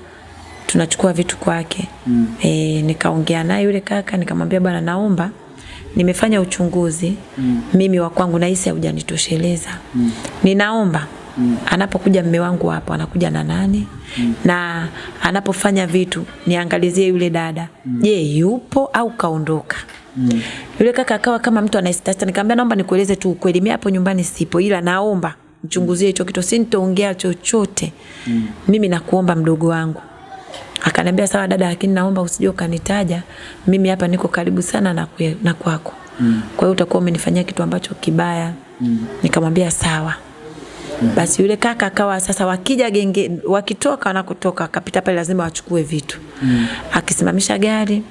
tunachukua vitu kwake mm. E, nikaongea naye yule kaka nikamwambia, bwana, naomba nimefanya uchunguzi mm. mimi wa kwangu nahisi haujanitosheleza mm. ninaomba mm. anapokuja mme wangu hapo anakuja na nani mm. na anapofanya vitu niangalizie yule dada mm. je, yupo au kaondoka? Mm. Yule kaka akawa kama mtu anaisitasta, nikamwambia naomba nikueleze tu ukweli, mimi hapo nyumbani sipo, ila naomba mchunguzie hicho kitu, sintoongea chochote mm. mimi nakuomba mdogo wangu Akaniambia sawa dada, lakini naomba usije ukanitaja. Mimi hapa niko karibu sana na, kwe, na kwako. Mm. Kwa hiyo utakuwa umenifanyia kitu ambacho kibaya. Mm. Nikamwambia sawa. Mm. Basi yule kaka akawa sasa wakija genge wakitoka wanakotoka akapita pale lazima wachukue vitu. Mm. Akisimamisha gari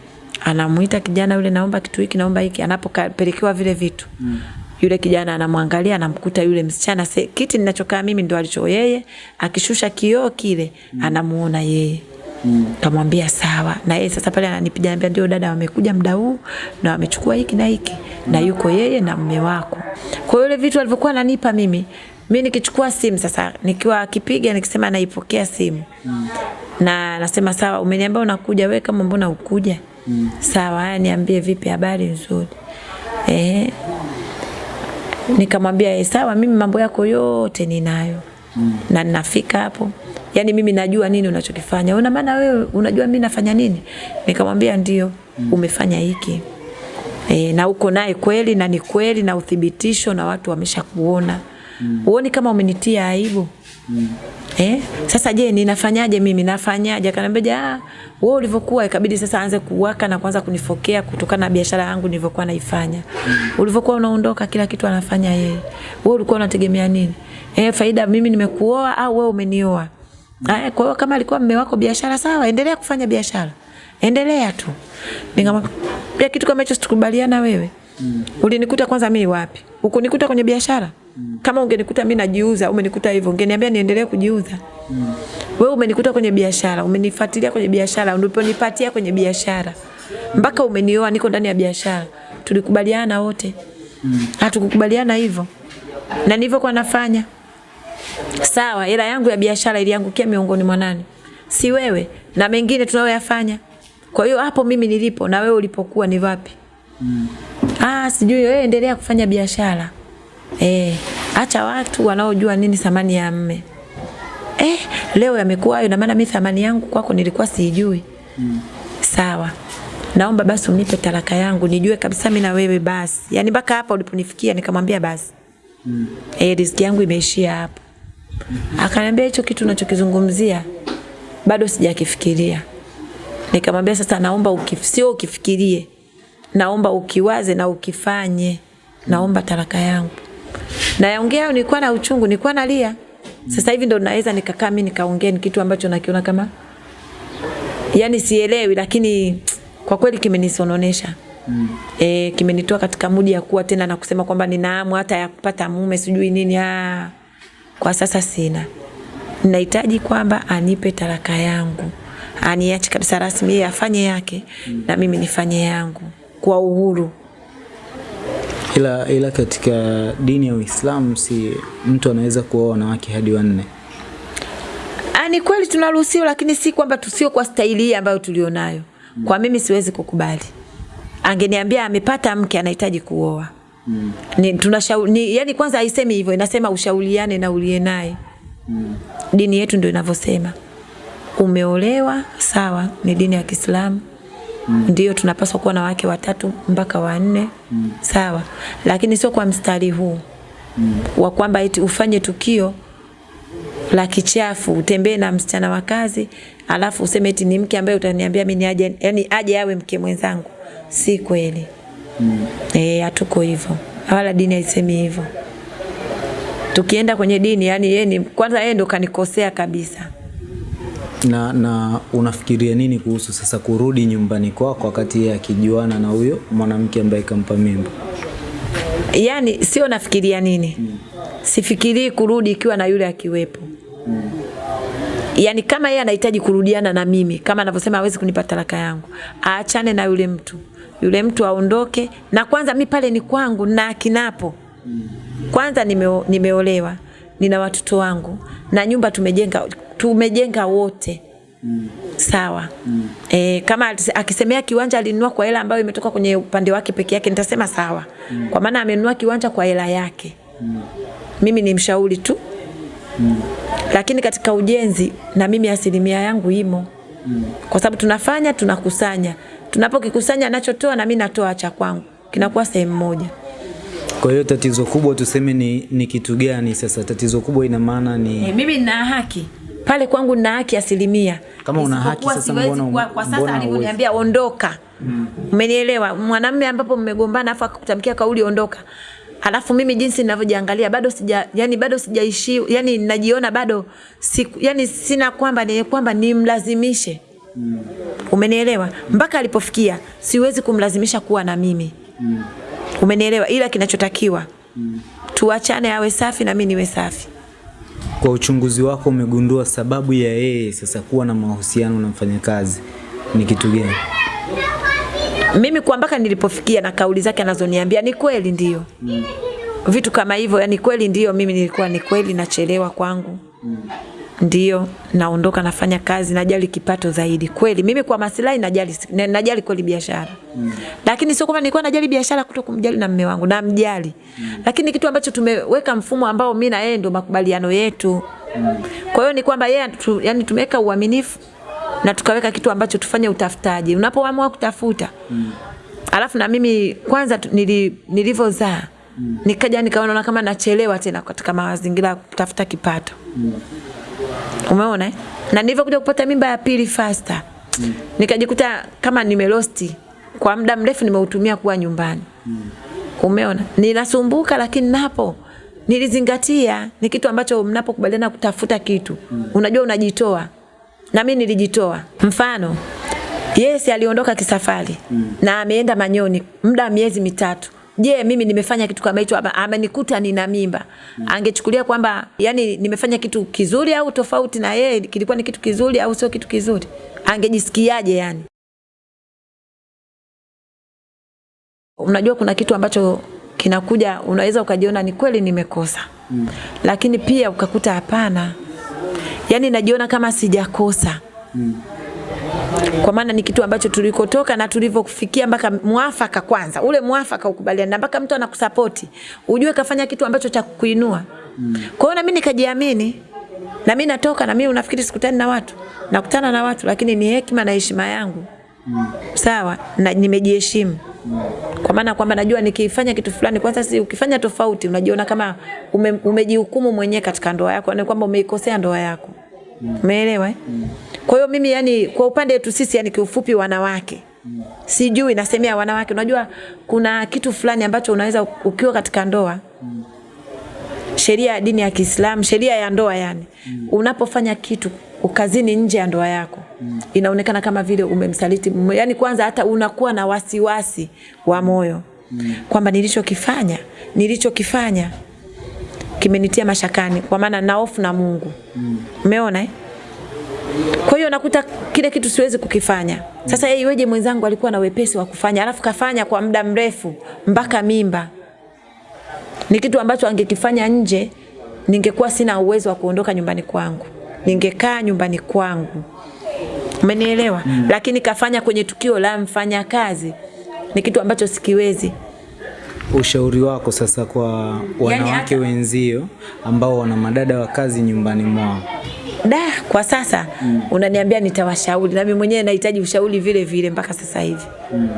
anamuita kijana yule, naomba kitu hiki, naomba hiki. Anapopelekewa vile vitu. Mm. Yule kijana anamwangalia anamkuta yule msichana se, kiti ninachokaa mimi ndo alicho yeye, akishusha kioo kile mm. anamuona yeye. Mm. Kamwambia sawa. Na yeye sasa pale ananipiga anambia ndio dada wamekuja muda huu na wamechukua hiki na hiki mm. na yuko yeye na mume wako. Kwa hiyo ile vitu alivyokuwa ananipa mimi, mimi nikichukua simu sasa nikiwa akipiga nikisema naipokea simu. Mm. Na nasema sawa, umeniambia unakuja wewe kama mbona ukuja? Mm. Sawa, haya niambie vipi habari nzuri. Eh. Nikamwambia sawa mimi mambo yako yote ninayo. Mm. Na ninafika hapo yani mimi najua nini unachokifanya. Una maana wewe unajua mimi nafanya nini? Nikamwambia ndio. umefanya hiki e, na uko naye kweli na ni kweli na uthibitisho na watu wameshakuona. mm. uoni kama umenitia aibu mm. Eh, sasa je, ninafanyaje mimi? Nafanyaje? Akaniambia, ah, wewe ulivyokuwa ikabidi sasa aanze kuwaka na kuanza kunifokea kutokana na biashara yangu nilivyokuwa naifanya. Mm. Ulivyokuwa unaondoka kila kitu anafanya yeye. Wewe ulikuwa unategemea nini? Eh, faida mimi nimekuoa au wewe umenioa? Mm. Kwa hiyo kama alikuwa mme wako biashara sawa, endelea kufanya biashara. Endelea tu. Nikamwambia kitu kama hicho situkubaliana wewe. Mm. Ulinikuta kwanza mimi wapi? Ukunikuta kwenye biashara? Mm. Kama ungenikuta mimi najiuza, umenikuta hivyo, ungeniambia niendelee kujiuza. Mm. Wewe umenikuta kwenye biashara, umenifuatilia kwenye biashara, uliponipatia kwenye biashara. Mpaka umenioa niko ndani ya biashara. Tulikubaliana wote. Mm. Hatukukubaliana hivyo. Na nilivyokuwa nafanya. Sawa, hela yangu ya biashara iliangukia miongoni mwa nani? Si wewe na mengine tunayoyafanya. Kwa hiyo hapo mimi nilipo na wewe ulipokuwa ni vapi? Mm. Ah, sijui wewe endelea kufanya biashara. Eh, acha watu wanaojua nini thamani ya mme. Eh, leo yamekuwa hayo na maana mimi thamani yangu kwako nilikuwa sijui. Mm. Sawa. Naomba basi unipe talaka yangu nijue kabisa mimi na wewe basi. Yaani mpaka hapa uliponifikia nikamwambia basi. Mm. Eh, riziki yangu imeishia hapo. Akaniambia hicho kitu unachokizungumzia bado sijakifikiria. Nikamwambia sasa naomba ukif, sio ukifikirie. Naomba ukiwaze na ukifanye. Naomba talaka yangu. Na yaongea nilikuwa na uchungu, nilikuwa nalia. Sasa hivi ndo naweza nikakaa mimi nikaongea ni kitu ambacho nakiona kama yani sielewi lakini kwa kweli kimenisononesha. Mm. Eh, kimenitoa katika mudi ya kuwa tena na kusema kwamba ninaamu hata ya kupata mume sijui nini. Ah, kwa sasa sina. Ninahitaji kwamba anipe taraka yangu. Aniache kabisa rasmi yeye afanye yake mm. na mimi nifanye yangu kwa uhuru. Ila, ila katika dini ya Uislamu si mtu anaweza kuoa wanawake hadi wanne. Ah, ni kweli tunaruhusiwa, lakini si kwamba tusio kwa staili hii ambayo tulionayo. Kwa mimi siwezi kukubali. Angeniambia amepata mke anahitaji kuoa. Mm. Ni tunashauri ni, yani kwanza haisemi hivyo, inasema ushauriane na uliye naye. Mm. Dini yetu ndio inavyosema. Umeolewa, sawa, ni dini ya Kiislamu mm. ndio tunapaswa kuwa na wake watatu mpaka wanne mm. sawa, lakini sio kwa mstari huu mm. wa kwamba ufanye tukio la kichafu utembee na msichana wa kazi alafu useme eti ni mke ambaye utaniambia mimi aje yani aje awe mke mwenzangu si kweli mm. eh hatuko hivyo wala dini haisemi hivyo tukienda kwenye dini yani yeye ni kwanza yeye ndo kanikosea kabisa na, na unafikiria nini kuhusu sasa kurudi nyumbani kwako wakati yeye akijuana na huyo mwanamke ambaye kampa mimba? Yaani sio nafikiria nini mm. Sifikirii kurudi ikiwa na yule akiwepo mm. Yaani kama yeye anahitaji kurudiana na mimi kama anavyosema hawezi kunipa talaka yangu, aachane na yule mtu, yule mtu aondoke. Na kwanza mi pale ni kwangu na kinapo hmm. Kwanza nime, nimeolewa nina watoto wangu na nyumba tumejenga tumejenga wote mm. sawa mm. E, kama akisemea kiwanja alinunua kwa hela ambayo imetoka kwenye upande wake peke yake nitasema sawa mm. kwa maana amenunua kiwanja kwa hela yake mm. mimi ni mshauri tu mm. lakini katika ujenzi na mimi asilimia yangu imo mm. kwa sababu tunafanya tunakusanya tunapokikusanya anachotoa na mimi natoa cha kwangu kinakuwa sehemu moja kwa hiyo tatizo kubwa tuseme ni, ni kitu gani sasa? Tatizo kubwa ina maana ni e, mimi nina haki pale kwangu nina haki asilimia. Kama una haki sasa, mbona kwa, kwa sasa alivyoniambia ondoka, mm. umenielewa? Mwanamume ambapo mmegombana afu akakutamkia kauli ondoka, halafu mimi jinsi ninavyojiangalia bado sija, yani bado sijaishi, yani najiona bado siku, yani sina kwamba ni kwamba nimlazimishe mm. umenielewa? Mpaka alipofikia siwezi kumlazimisha kuwa na mimi mm. Umenielewa? Ila kinachotakiwa mm. tuachane, awe safi na mimi niwe safi. Kwa uchunguzi wako umegundua sababu ya yeye sasa kuwa na mahusiano na mfanyakazi ni kitu gani? Mimi kwa mpaka nilipofikia na kauli zake anazoniambia ni kweli ndio. Mm. Vitu kama hivyo, yani kweli ndio mimi nilikuwa ni kweli nachelewa kwangu. Mm ndio naondoka nafanya kazi najali kipato zaidi kweli mimi kwa maslahi najali najali kweli biashara mm. lakini sio kwamba nilikuwa najali biashara kuto kumjali na mume wangu namjali mm. lakini kitu ambacho tumeweka mfumo ambao mimi na yeye ndio makubaliano yetu mm. kwa hiyo ni kwamba yeye tu, yani tumeweka uaminifu na tukaweka kitu ambacho tufanye utafutaji. Unapoamua kutafuta mm. alafu na mimi kwanza nili, nilivyozaa mm. nikaja nikaona kama nachelewa tena katika mazingira ya kutafuta kipato mm. Umeona eh? na nilivyokuja kupata mimba ya pili faster mm. nikajikuta kama nimelosti kwa muda mrefu nimeutumia kuwa nyumbani mm. umeona ninasumbuka lakini napo nilizingatia ni kitu ambacho mnapokubaliana kutafuta kitu mm. unajua unajitoa na mimi nilijitoa mfano yes aliondoka kisafari mm. na ameenda manyoni muda wa miezi mitatu je yeah, mimi nimefanya kitu kama hicho? Ama amenikuta nina mimba. Mm. angechukulia kwamba yani nimefanya kitu kizuri au tofauti na yeye kilikuwa ni kitu kizuri au sio kitu kizuri? Angejisikiaje yani? Unajua kuna kitu ambacho kinakuja unaweza ukajiona ni kweli nimekosa. Mm. lakini pia ukakuta hapana. Yani najiona kama sijakosa. Mm. Kwa maana ni kitu ambacho tulikotoka na tulivyofikia mpaka mwafaka kwanza ule mwafaka ukubaliana mpaka mtu anakusapoti ujue kafanya kitu ambacho cha kukuinua mm. kwa hiyo na mimi nikajiamini na mimi natoka na mimi unafikiri sikutani na watu nakutana na watu lakini ni hekima na heshima yangu mm. sawa na nimejiheshimu kwa maana kwamba najua nikifanya kitu fulani kwanza si ukifanya tofauti unajiona kama ume, umejihukumu mwenyewe katika ndoa yako na kwamba umeikosea ndoa yako umeelewa Mm. eh? kwa hiyo mimi yani kwa upande wetu sisi yani kiufupi wanawake mm. sijui nasemea wanawake unajua kuna kitu fulani ambacho unaweza ukiwa katika ndoa mm. sheria ya dini ya Kiislamu, sheria ya ndoa yani. Mm. Unapofanya kitu ukazini nje ya ndoa yako mm. inaonekana kama vile umemsaliti. Yani kwanza hata unakuwa na wasiwasi wa moyo mm. kwamba nilichokifanya nilichokifanya kimenitia mashakani kwa maana na hofu na Mungu. Umeona eh? Kwa hiyo nakuta kile kitu siwezi kukifanya. Sasa yeye iweje mwenzangu alikuwa na wepesi wa kufanya alafu kafanya kwa muda mrefu mpaka mimba ni kitu ambacho angekifanya nje ningekuwa sina uwezo wa kuondoka nyumbani kwangu ningekaa nyumbani kwangu umenielewa mm. lakini kafanya kwenye tukio la mfanyakazi ni kitu ambacho sikiwezi Ushauri wako sasa kwa wanawake hata- wenzio ambao wana madada wa kazi nyumbani mwao. da kwa sasa mm. unaniambia nitawashauri nami mwenyewe nahitaji ushauri vile vile mpaka sasa hivi mm.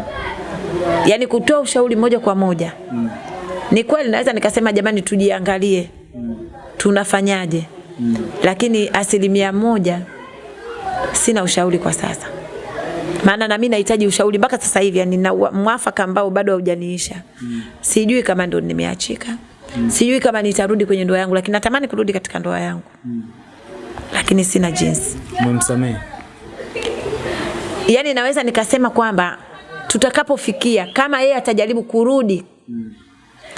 yaani kutoa ushauri moja kwa moja mm. ni kweli naweza nikasema jamani tujiangalie mm. tunafanyaje mm. lakini asilimia moja sina ushauri kwa sasa maana na mimi nahitaji ushauri mpaka sasa hivi yani na mwafaka ambao bado haujaniisha mm. sijui kama ndo nimeachika mm. sijui kama nitarudi kwenye ndoa yangu lakini natamani kurudi katika ndoa yangu mm. lakini sina jinsi Umemsamehe? yani naweza nikasema kwamba tutakapofikia kama yeye atajaribu kurudi mm.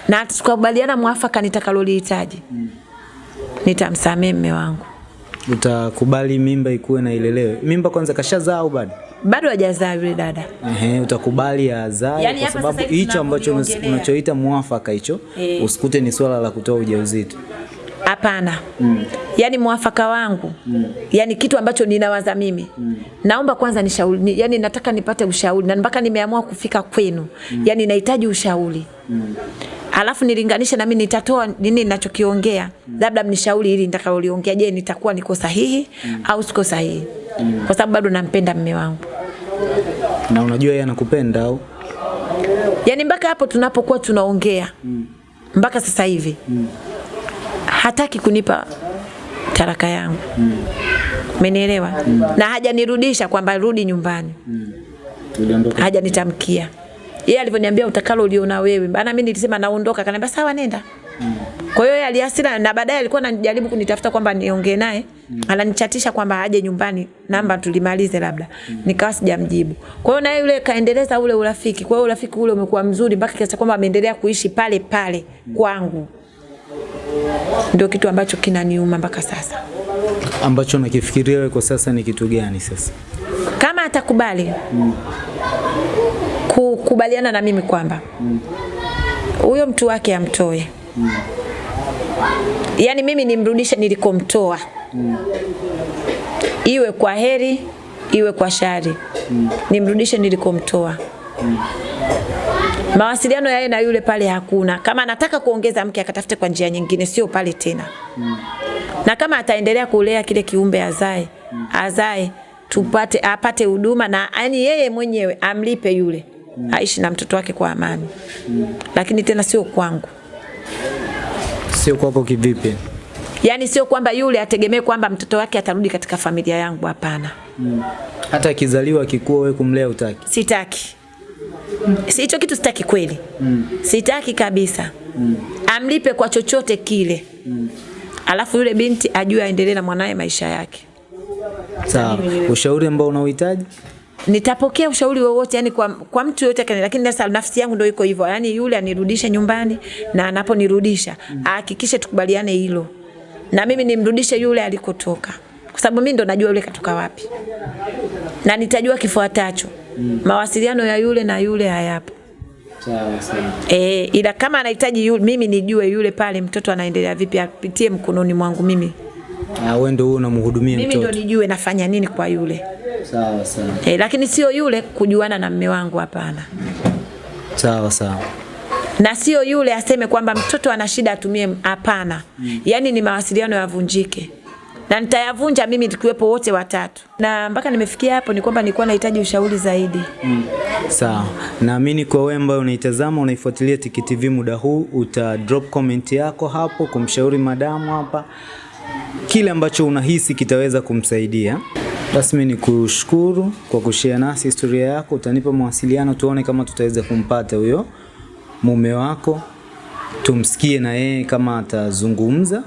na tukakubaliana mwafaka nitakalolihitaji mm. nitamsamehe mme wangu Utakubali mimba ikuwe na ilelewe? Mimba kwanza kashazaa au bado? Bado hajazaa yule dada Ehe, utakubali azae yani, kwa sababu hicho ambacho unachoita mwafaka hicho e. usikute ni swala la kutoa ujauzito. hapana mm. yaani mwafaka wangu mm. yaani kitu ambacho ninawaza mimi mm. naomba kwanza nishauri ni, yani nataka nipate ushauri na mpaka nimeamua kufika kwenu mm. yaani nahitaji ushauri mm. alafu nilinganishe na mimi nitatoa nini ninachokiongea mm. labda mnishauri ili nitakaoliongea je nitakuwa niko sahihi mm. au siko sahihi mm. kwa sababu bado nampenda mme wangu Na unajua yeye anakupenda au? yaani mpaka hapo tunapokuwa tunaongea mpaka sasa hivi mm. hataki kunipa taraka yangu mm. umenielewa na hajanirudisha kwamba rudi nyumbani Tuliondoka. hajanitamkia yeye alivyoniambia utakalo uliona wewe bana mimi nilisema naondoka akaniambia sawa nenda Mm. kwa hiyo yeye aliasira na baadaye alikuwa anajaribu kunitafuta kwamba niongee naye ananichatisha kwamba aje nyumbani namba tulimalize labda mm. nikawa sijamjibu kwa hiyo naye yule kaendeleza ule urafiki kwa hiyo urafiki ule umekuwa mzuri mpaka kiasi kwamba ameendelea kuishi pale pale kwangu ndio kitu ambacho kinaniuma mpaka sasa Ambacho nakifikiria wewe kwa sasa ni kitu gani sasa? kama atakubali mm. kukubaliana na mimi kwamba huyo mm. mtu wake amtoe yaani mimi nimrudishe nilikomtoa iwe kwa heri iwe kwa shari mm. nimrudishe nilikomtoa mm. mawasiliano yaye na yule pale hakuna kama anataka kuongeza mke akatafute kwa njia nyingine sio pale tena mm. na kama ataendelea kulea kile kiumbe azae mm. azae tupate apate huduma na yani yeye mwenyewe amlipe yule mm. aishi na mtoto wake kwa amani, mm. lakini tena sio kwangu. Sio kwako kivipi? Yaani sio kwamba yule ategemee kwamba mtoto wake atarudi katika familia yangu, hapana. Hata akizaliwa akikuwa, wewe kumlea utaki? Sitaki. Si hicho kitu sitaki kweli. Sitaki kabisa. Amlipe kwa chochote kile. Alafu yule binti ajue aendelee na mwanaye maisha yake. Sawa. Ushauri ambao unauhitaji? Nitapokea ushauri wowote yani kwa, kwa mtu yote kani, lakini sasa nafsi yangu ndio iko hivyo. Yani yule anirudishe nyumbani na anaponirudisha ahakikishe tukubaliane hilo. Na mimi nimrudishe yule alikotoka. Kwa sababu mimi ndo najua yule katoka wapi. Na nitajua kifuatacho. mm. Mawasiliano ya yule na yule hayapo. E, ila kama anahitaji yule, mimi nijue yule pale mtoto anaendelea vipi, apitie mkononi mwangu mimi. Ah, wewe ndio unamhudumia mtoto. Mimi ndo nijue nafanya nini kwa yule. Sawa sawa. E, lakini sio yule kujuana na mme wangu, hapana. Sawa sawa. Na sio yule aseme kwamba mtoto ana shida atumie, hapana. mm. yani ni mawasiliano yavunjike na nitayavunja mimi tukiwepo wote watatu, na mpaka nimefikia hapo ni kwamba nilikuwa nahitaji ushauri zaidi. Mm. Sawa. Naamini kwa wewe ambaye unaitazama unaifuatilia Tiki TV muda huu uta drop comment yako hapo kumshauri madamu hapa kile ambacho unahisi kitaweza kumsaidia. Basi ni kushukuru kwa kushare nasi historia yako. Utanipa mawasiliano tuone kama tutaweza kumpata huyo mume wako, tumsikie na yeye kama atazungumza,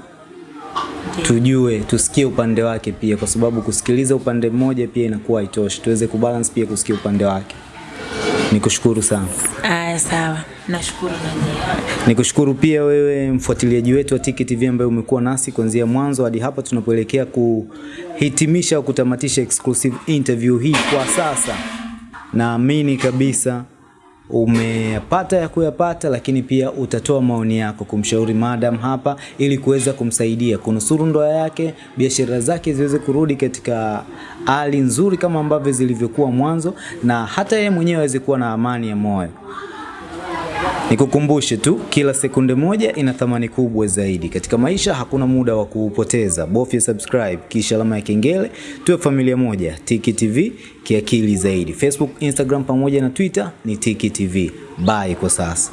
tujue tusikie upande wake pia, kwa sababu kusikiliza upande mmoja pia inakuwa haitoshi. Tuweze kubalance pia kusikia upande wake. Nikushukuru sana. Aya, sawa, nashukuru. Nikushukuru pia wewe mfuatiliaji wetu wa Tiki TV ambaye umekuwa nasi kuanzia mwanzo hadi hapa tunapoelekea kuhitimisha au kutamatisha exclusive interview hii kwa sasa. Naamini kabisa umeyapata ya kuyapata, lakini pia utatoa maoni yako kumshauri madam hapa ili kuweza kumsaidia kunusuru ndoa yake, biashara zake ziweze kurudi katika hali nzuri kama ambavyo zilivyokuwa mwanzo, na hata yeye mwenyewe aweze kuwa na amani ya moyo. Nikukumbushe tu, kila sekunde moja ina thamani kubwa zaidi katika maisha. Hakuna muda wa kuupoteza. Bofya subscribe kisha alama ya kengele, tuwe familia moja. Tiki TV kiakili zaidi. Facebook, Instagram pamoja na Twitter ni Tiki TV. Bye kwa sasa.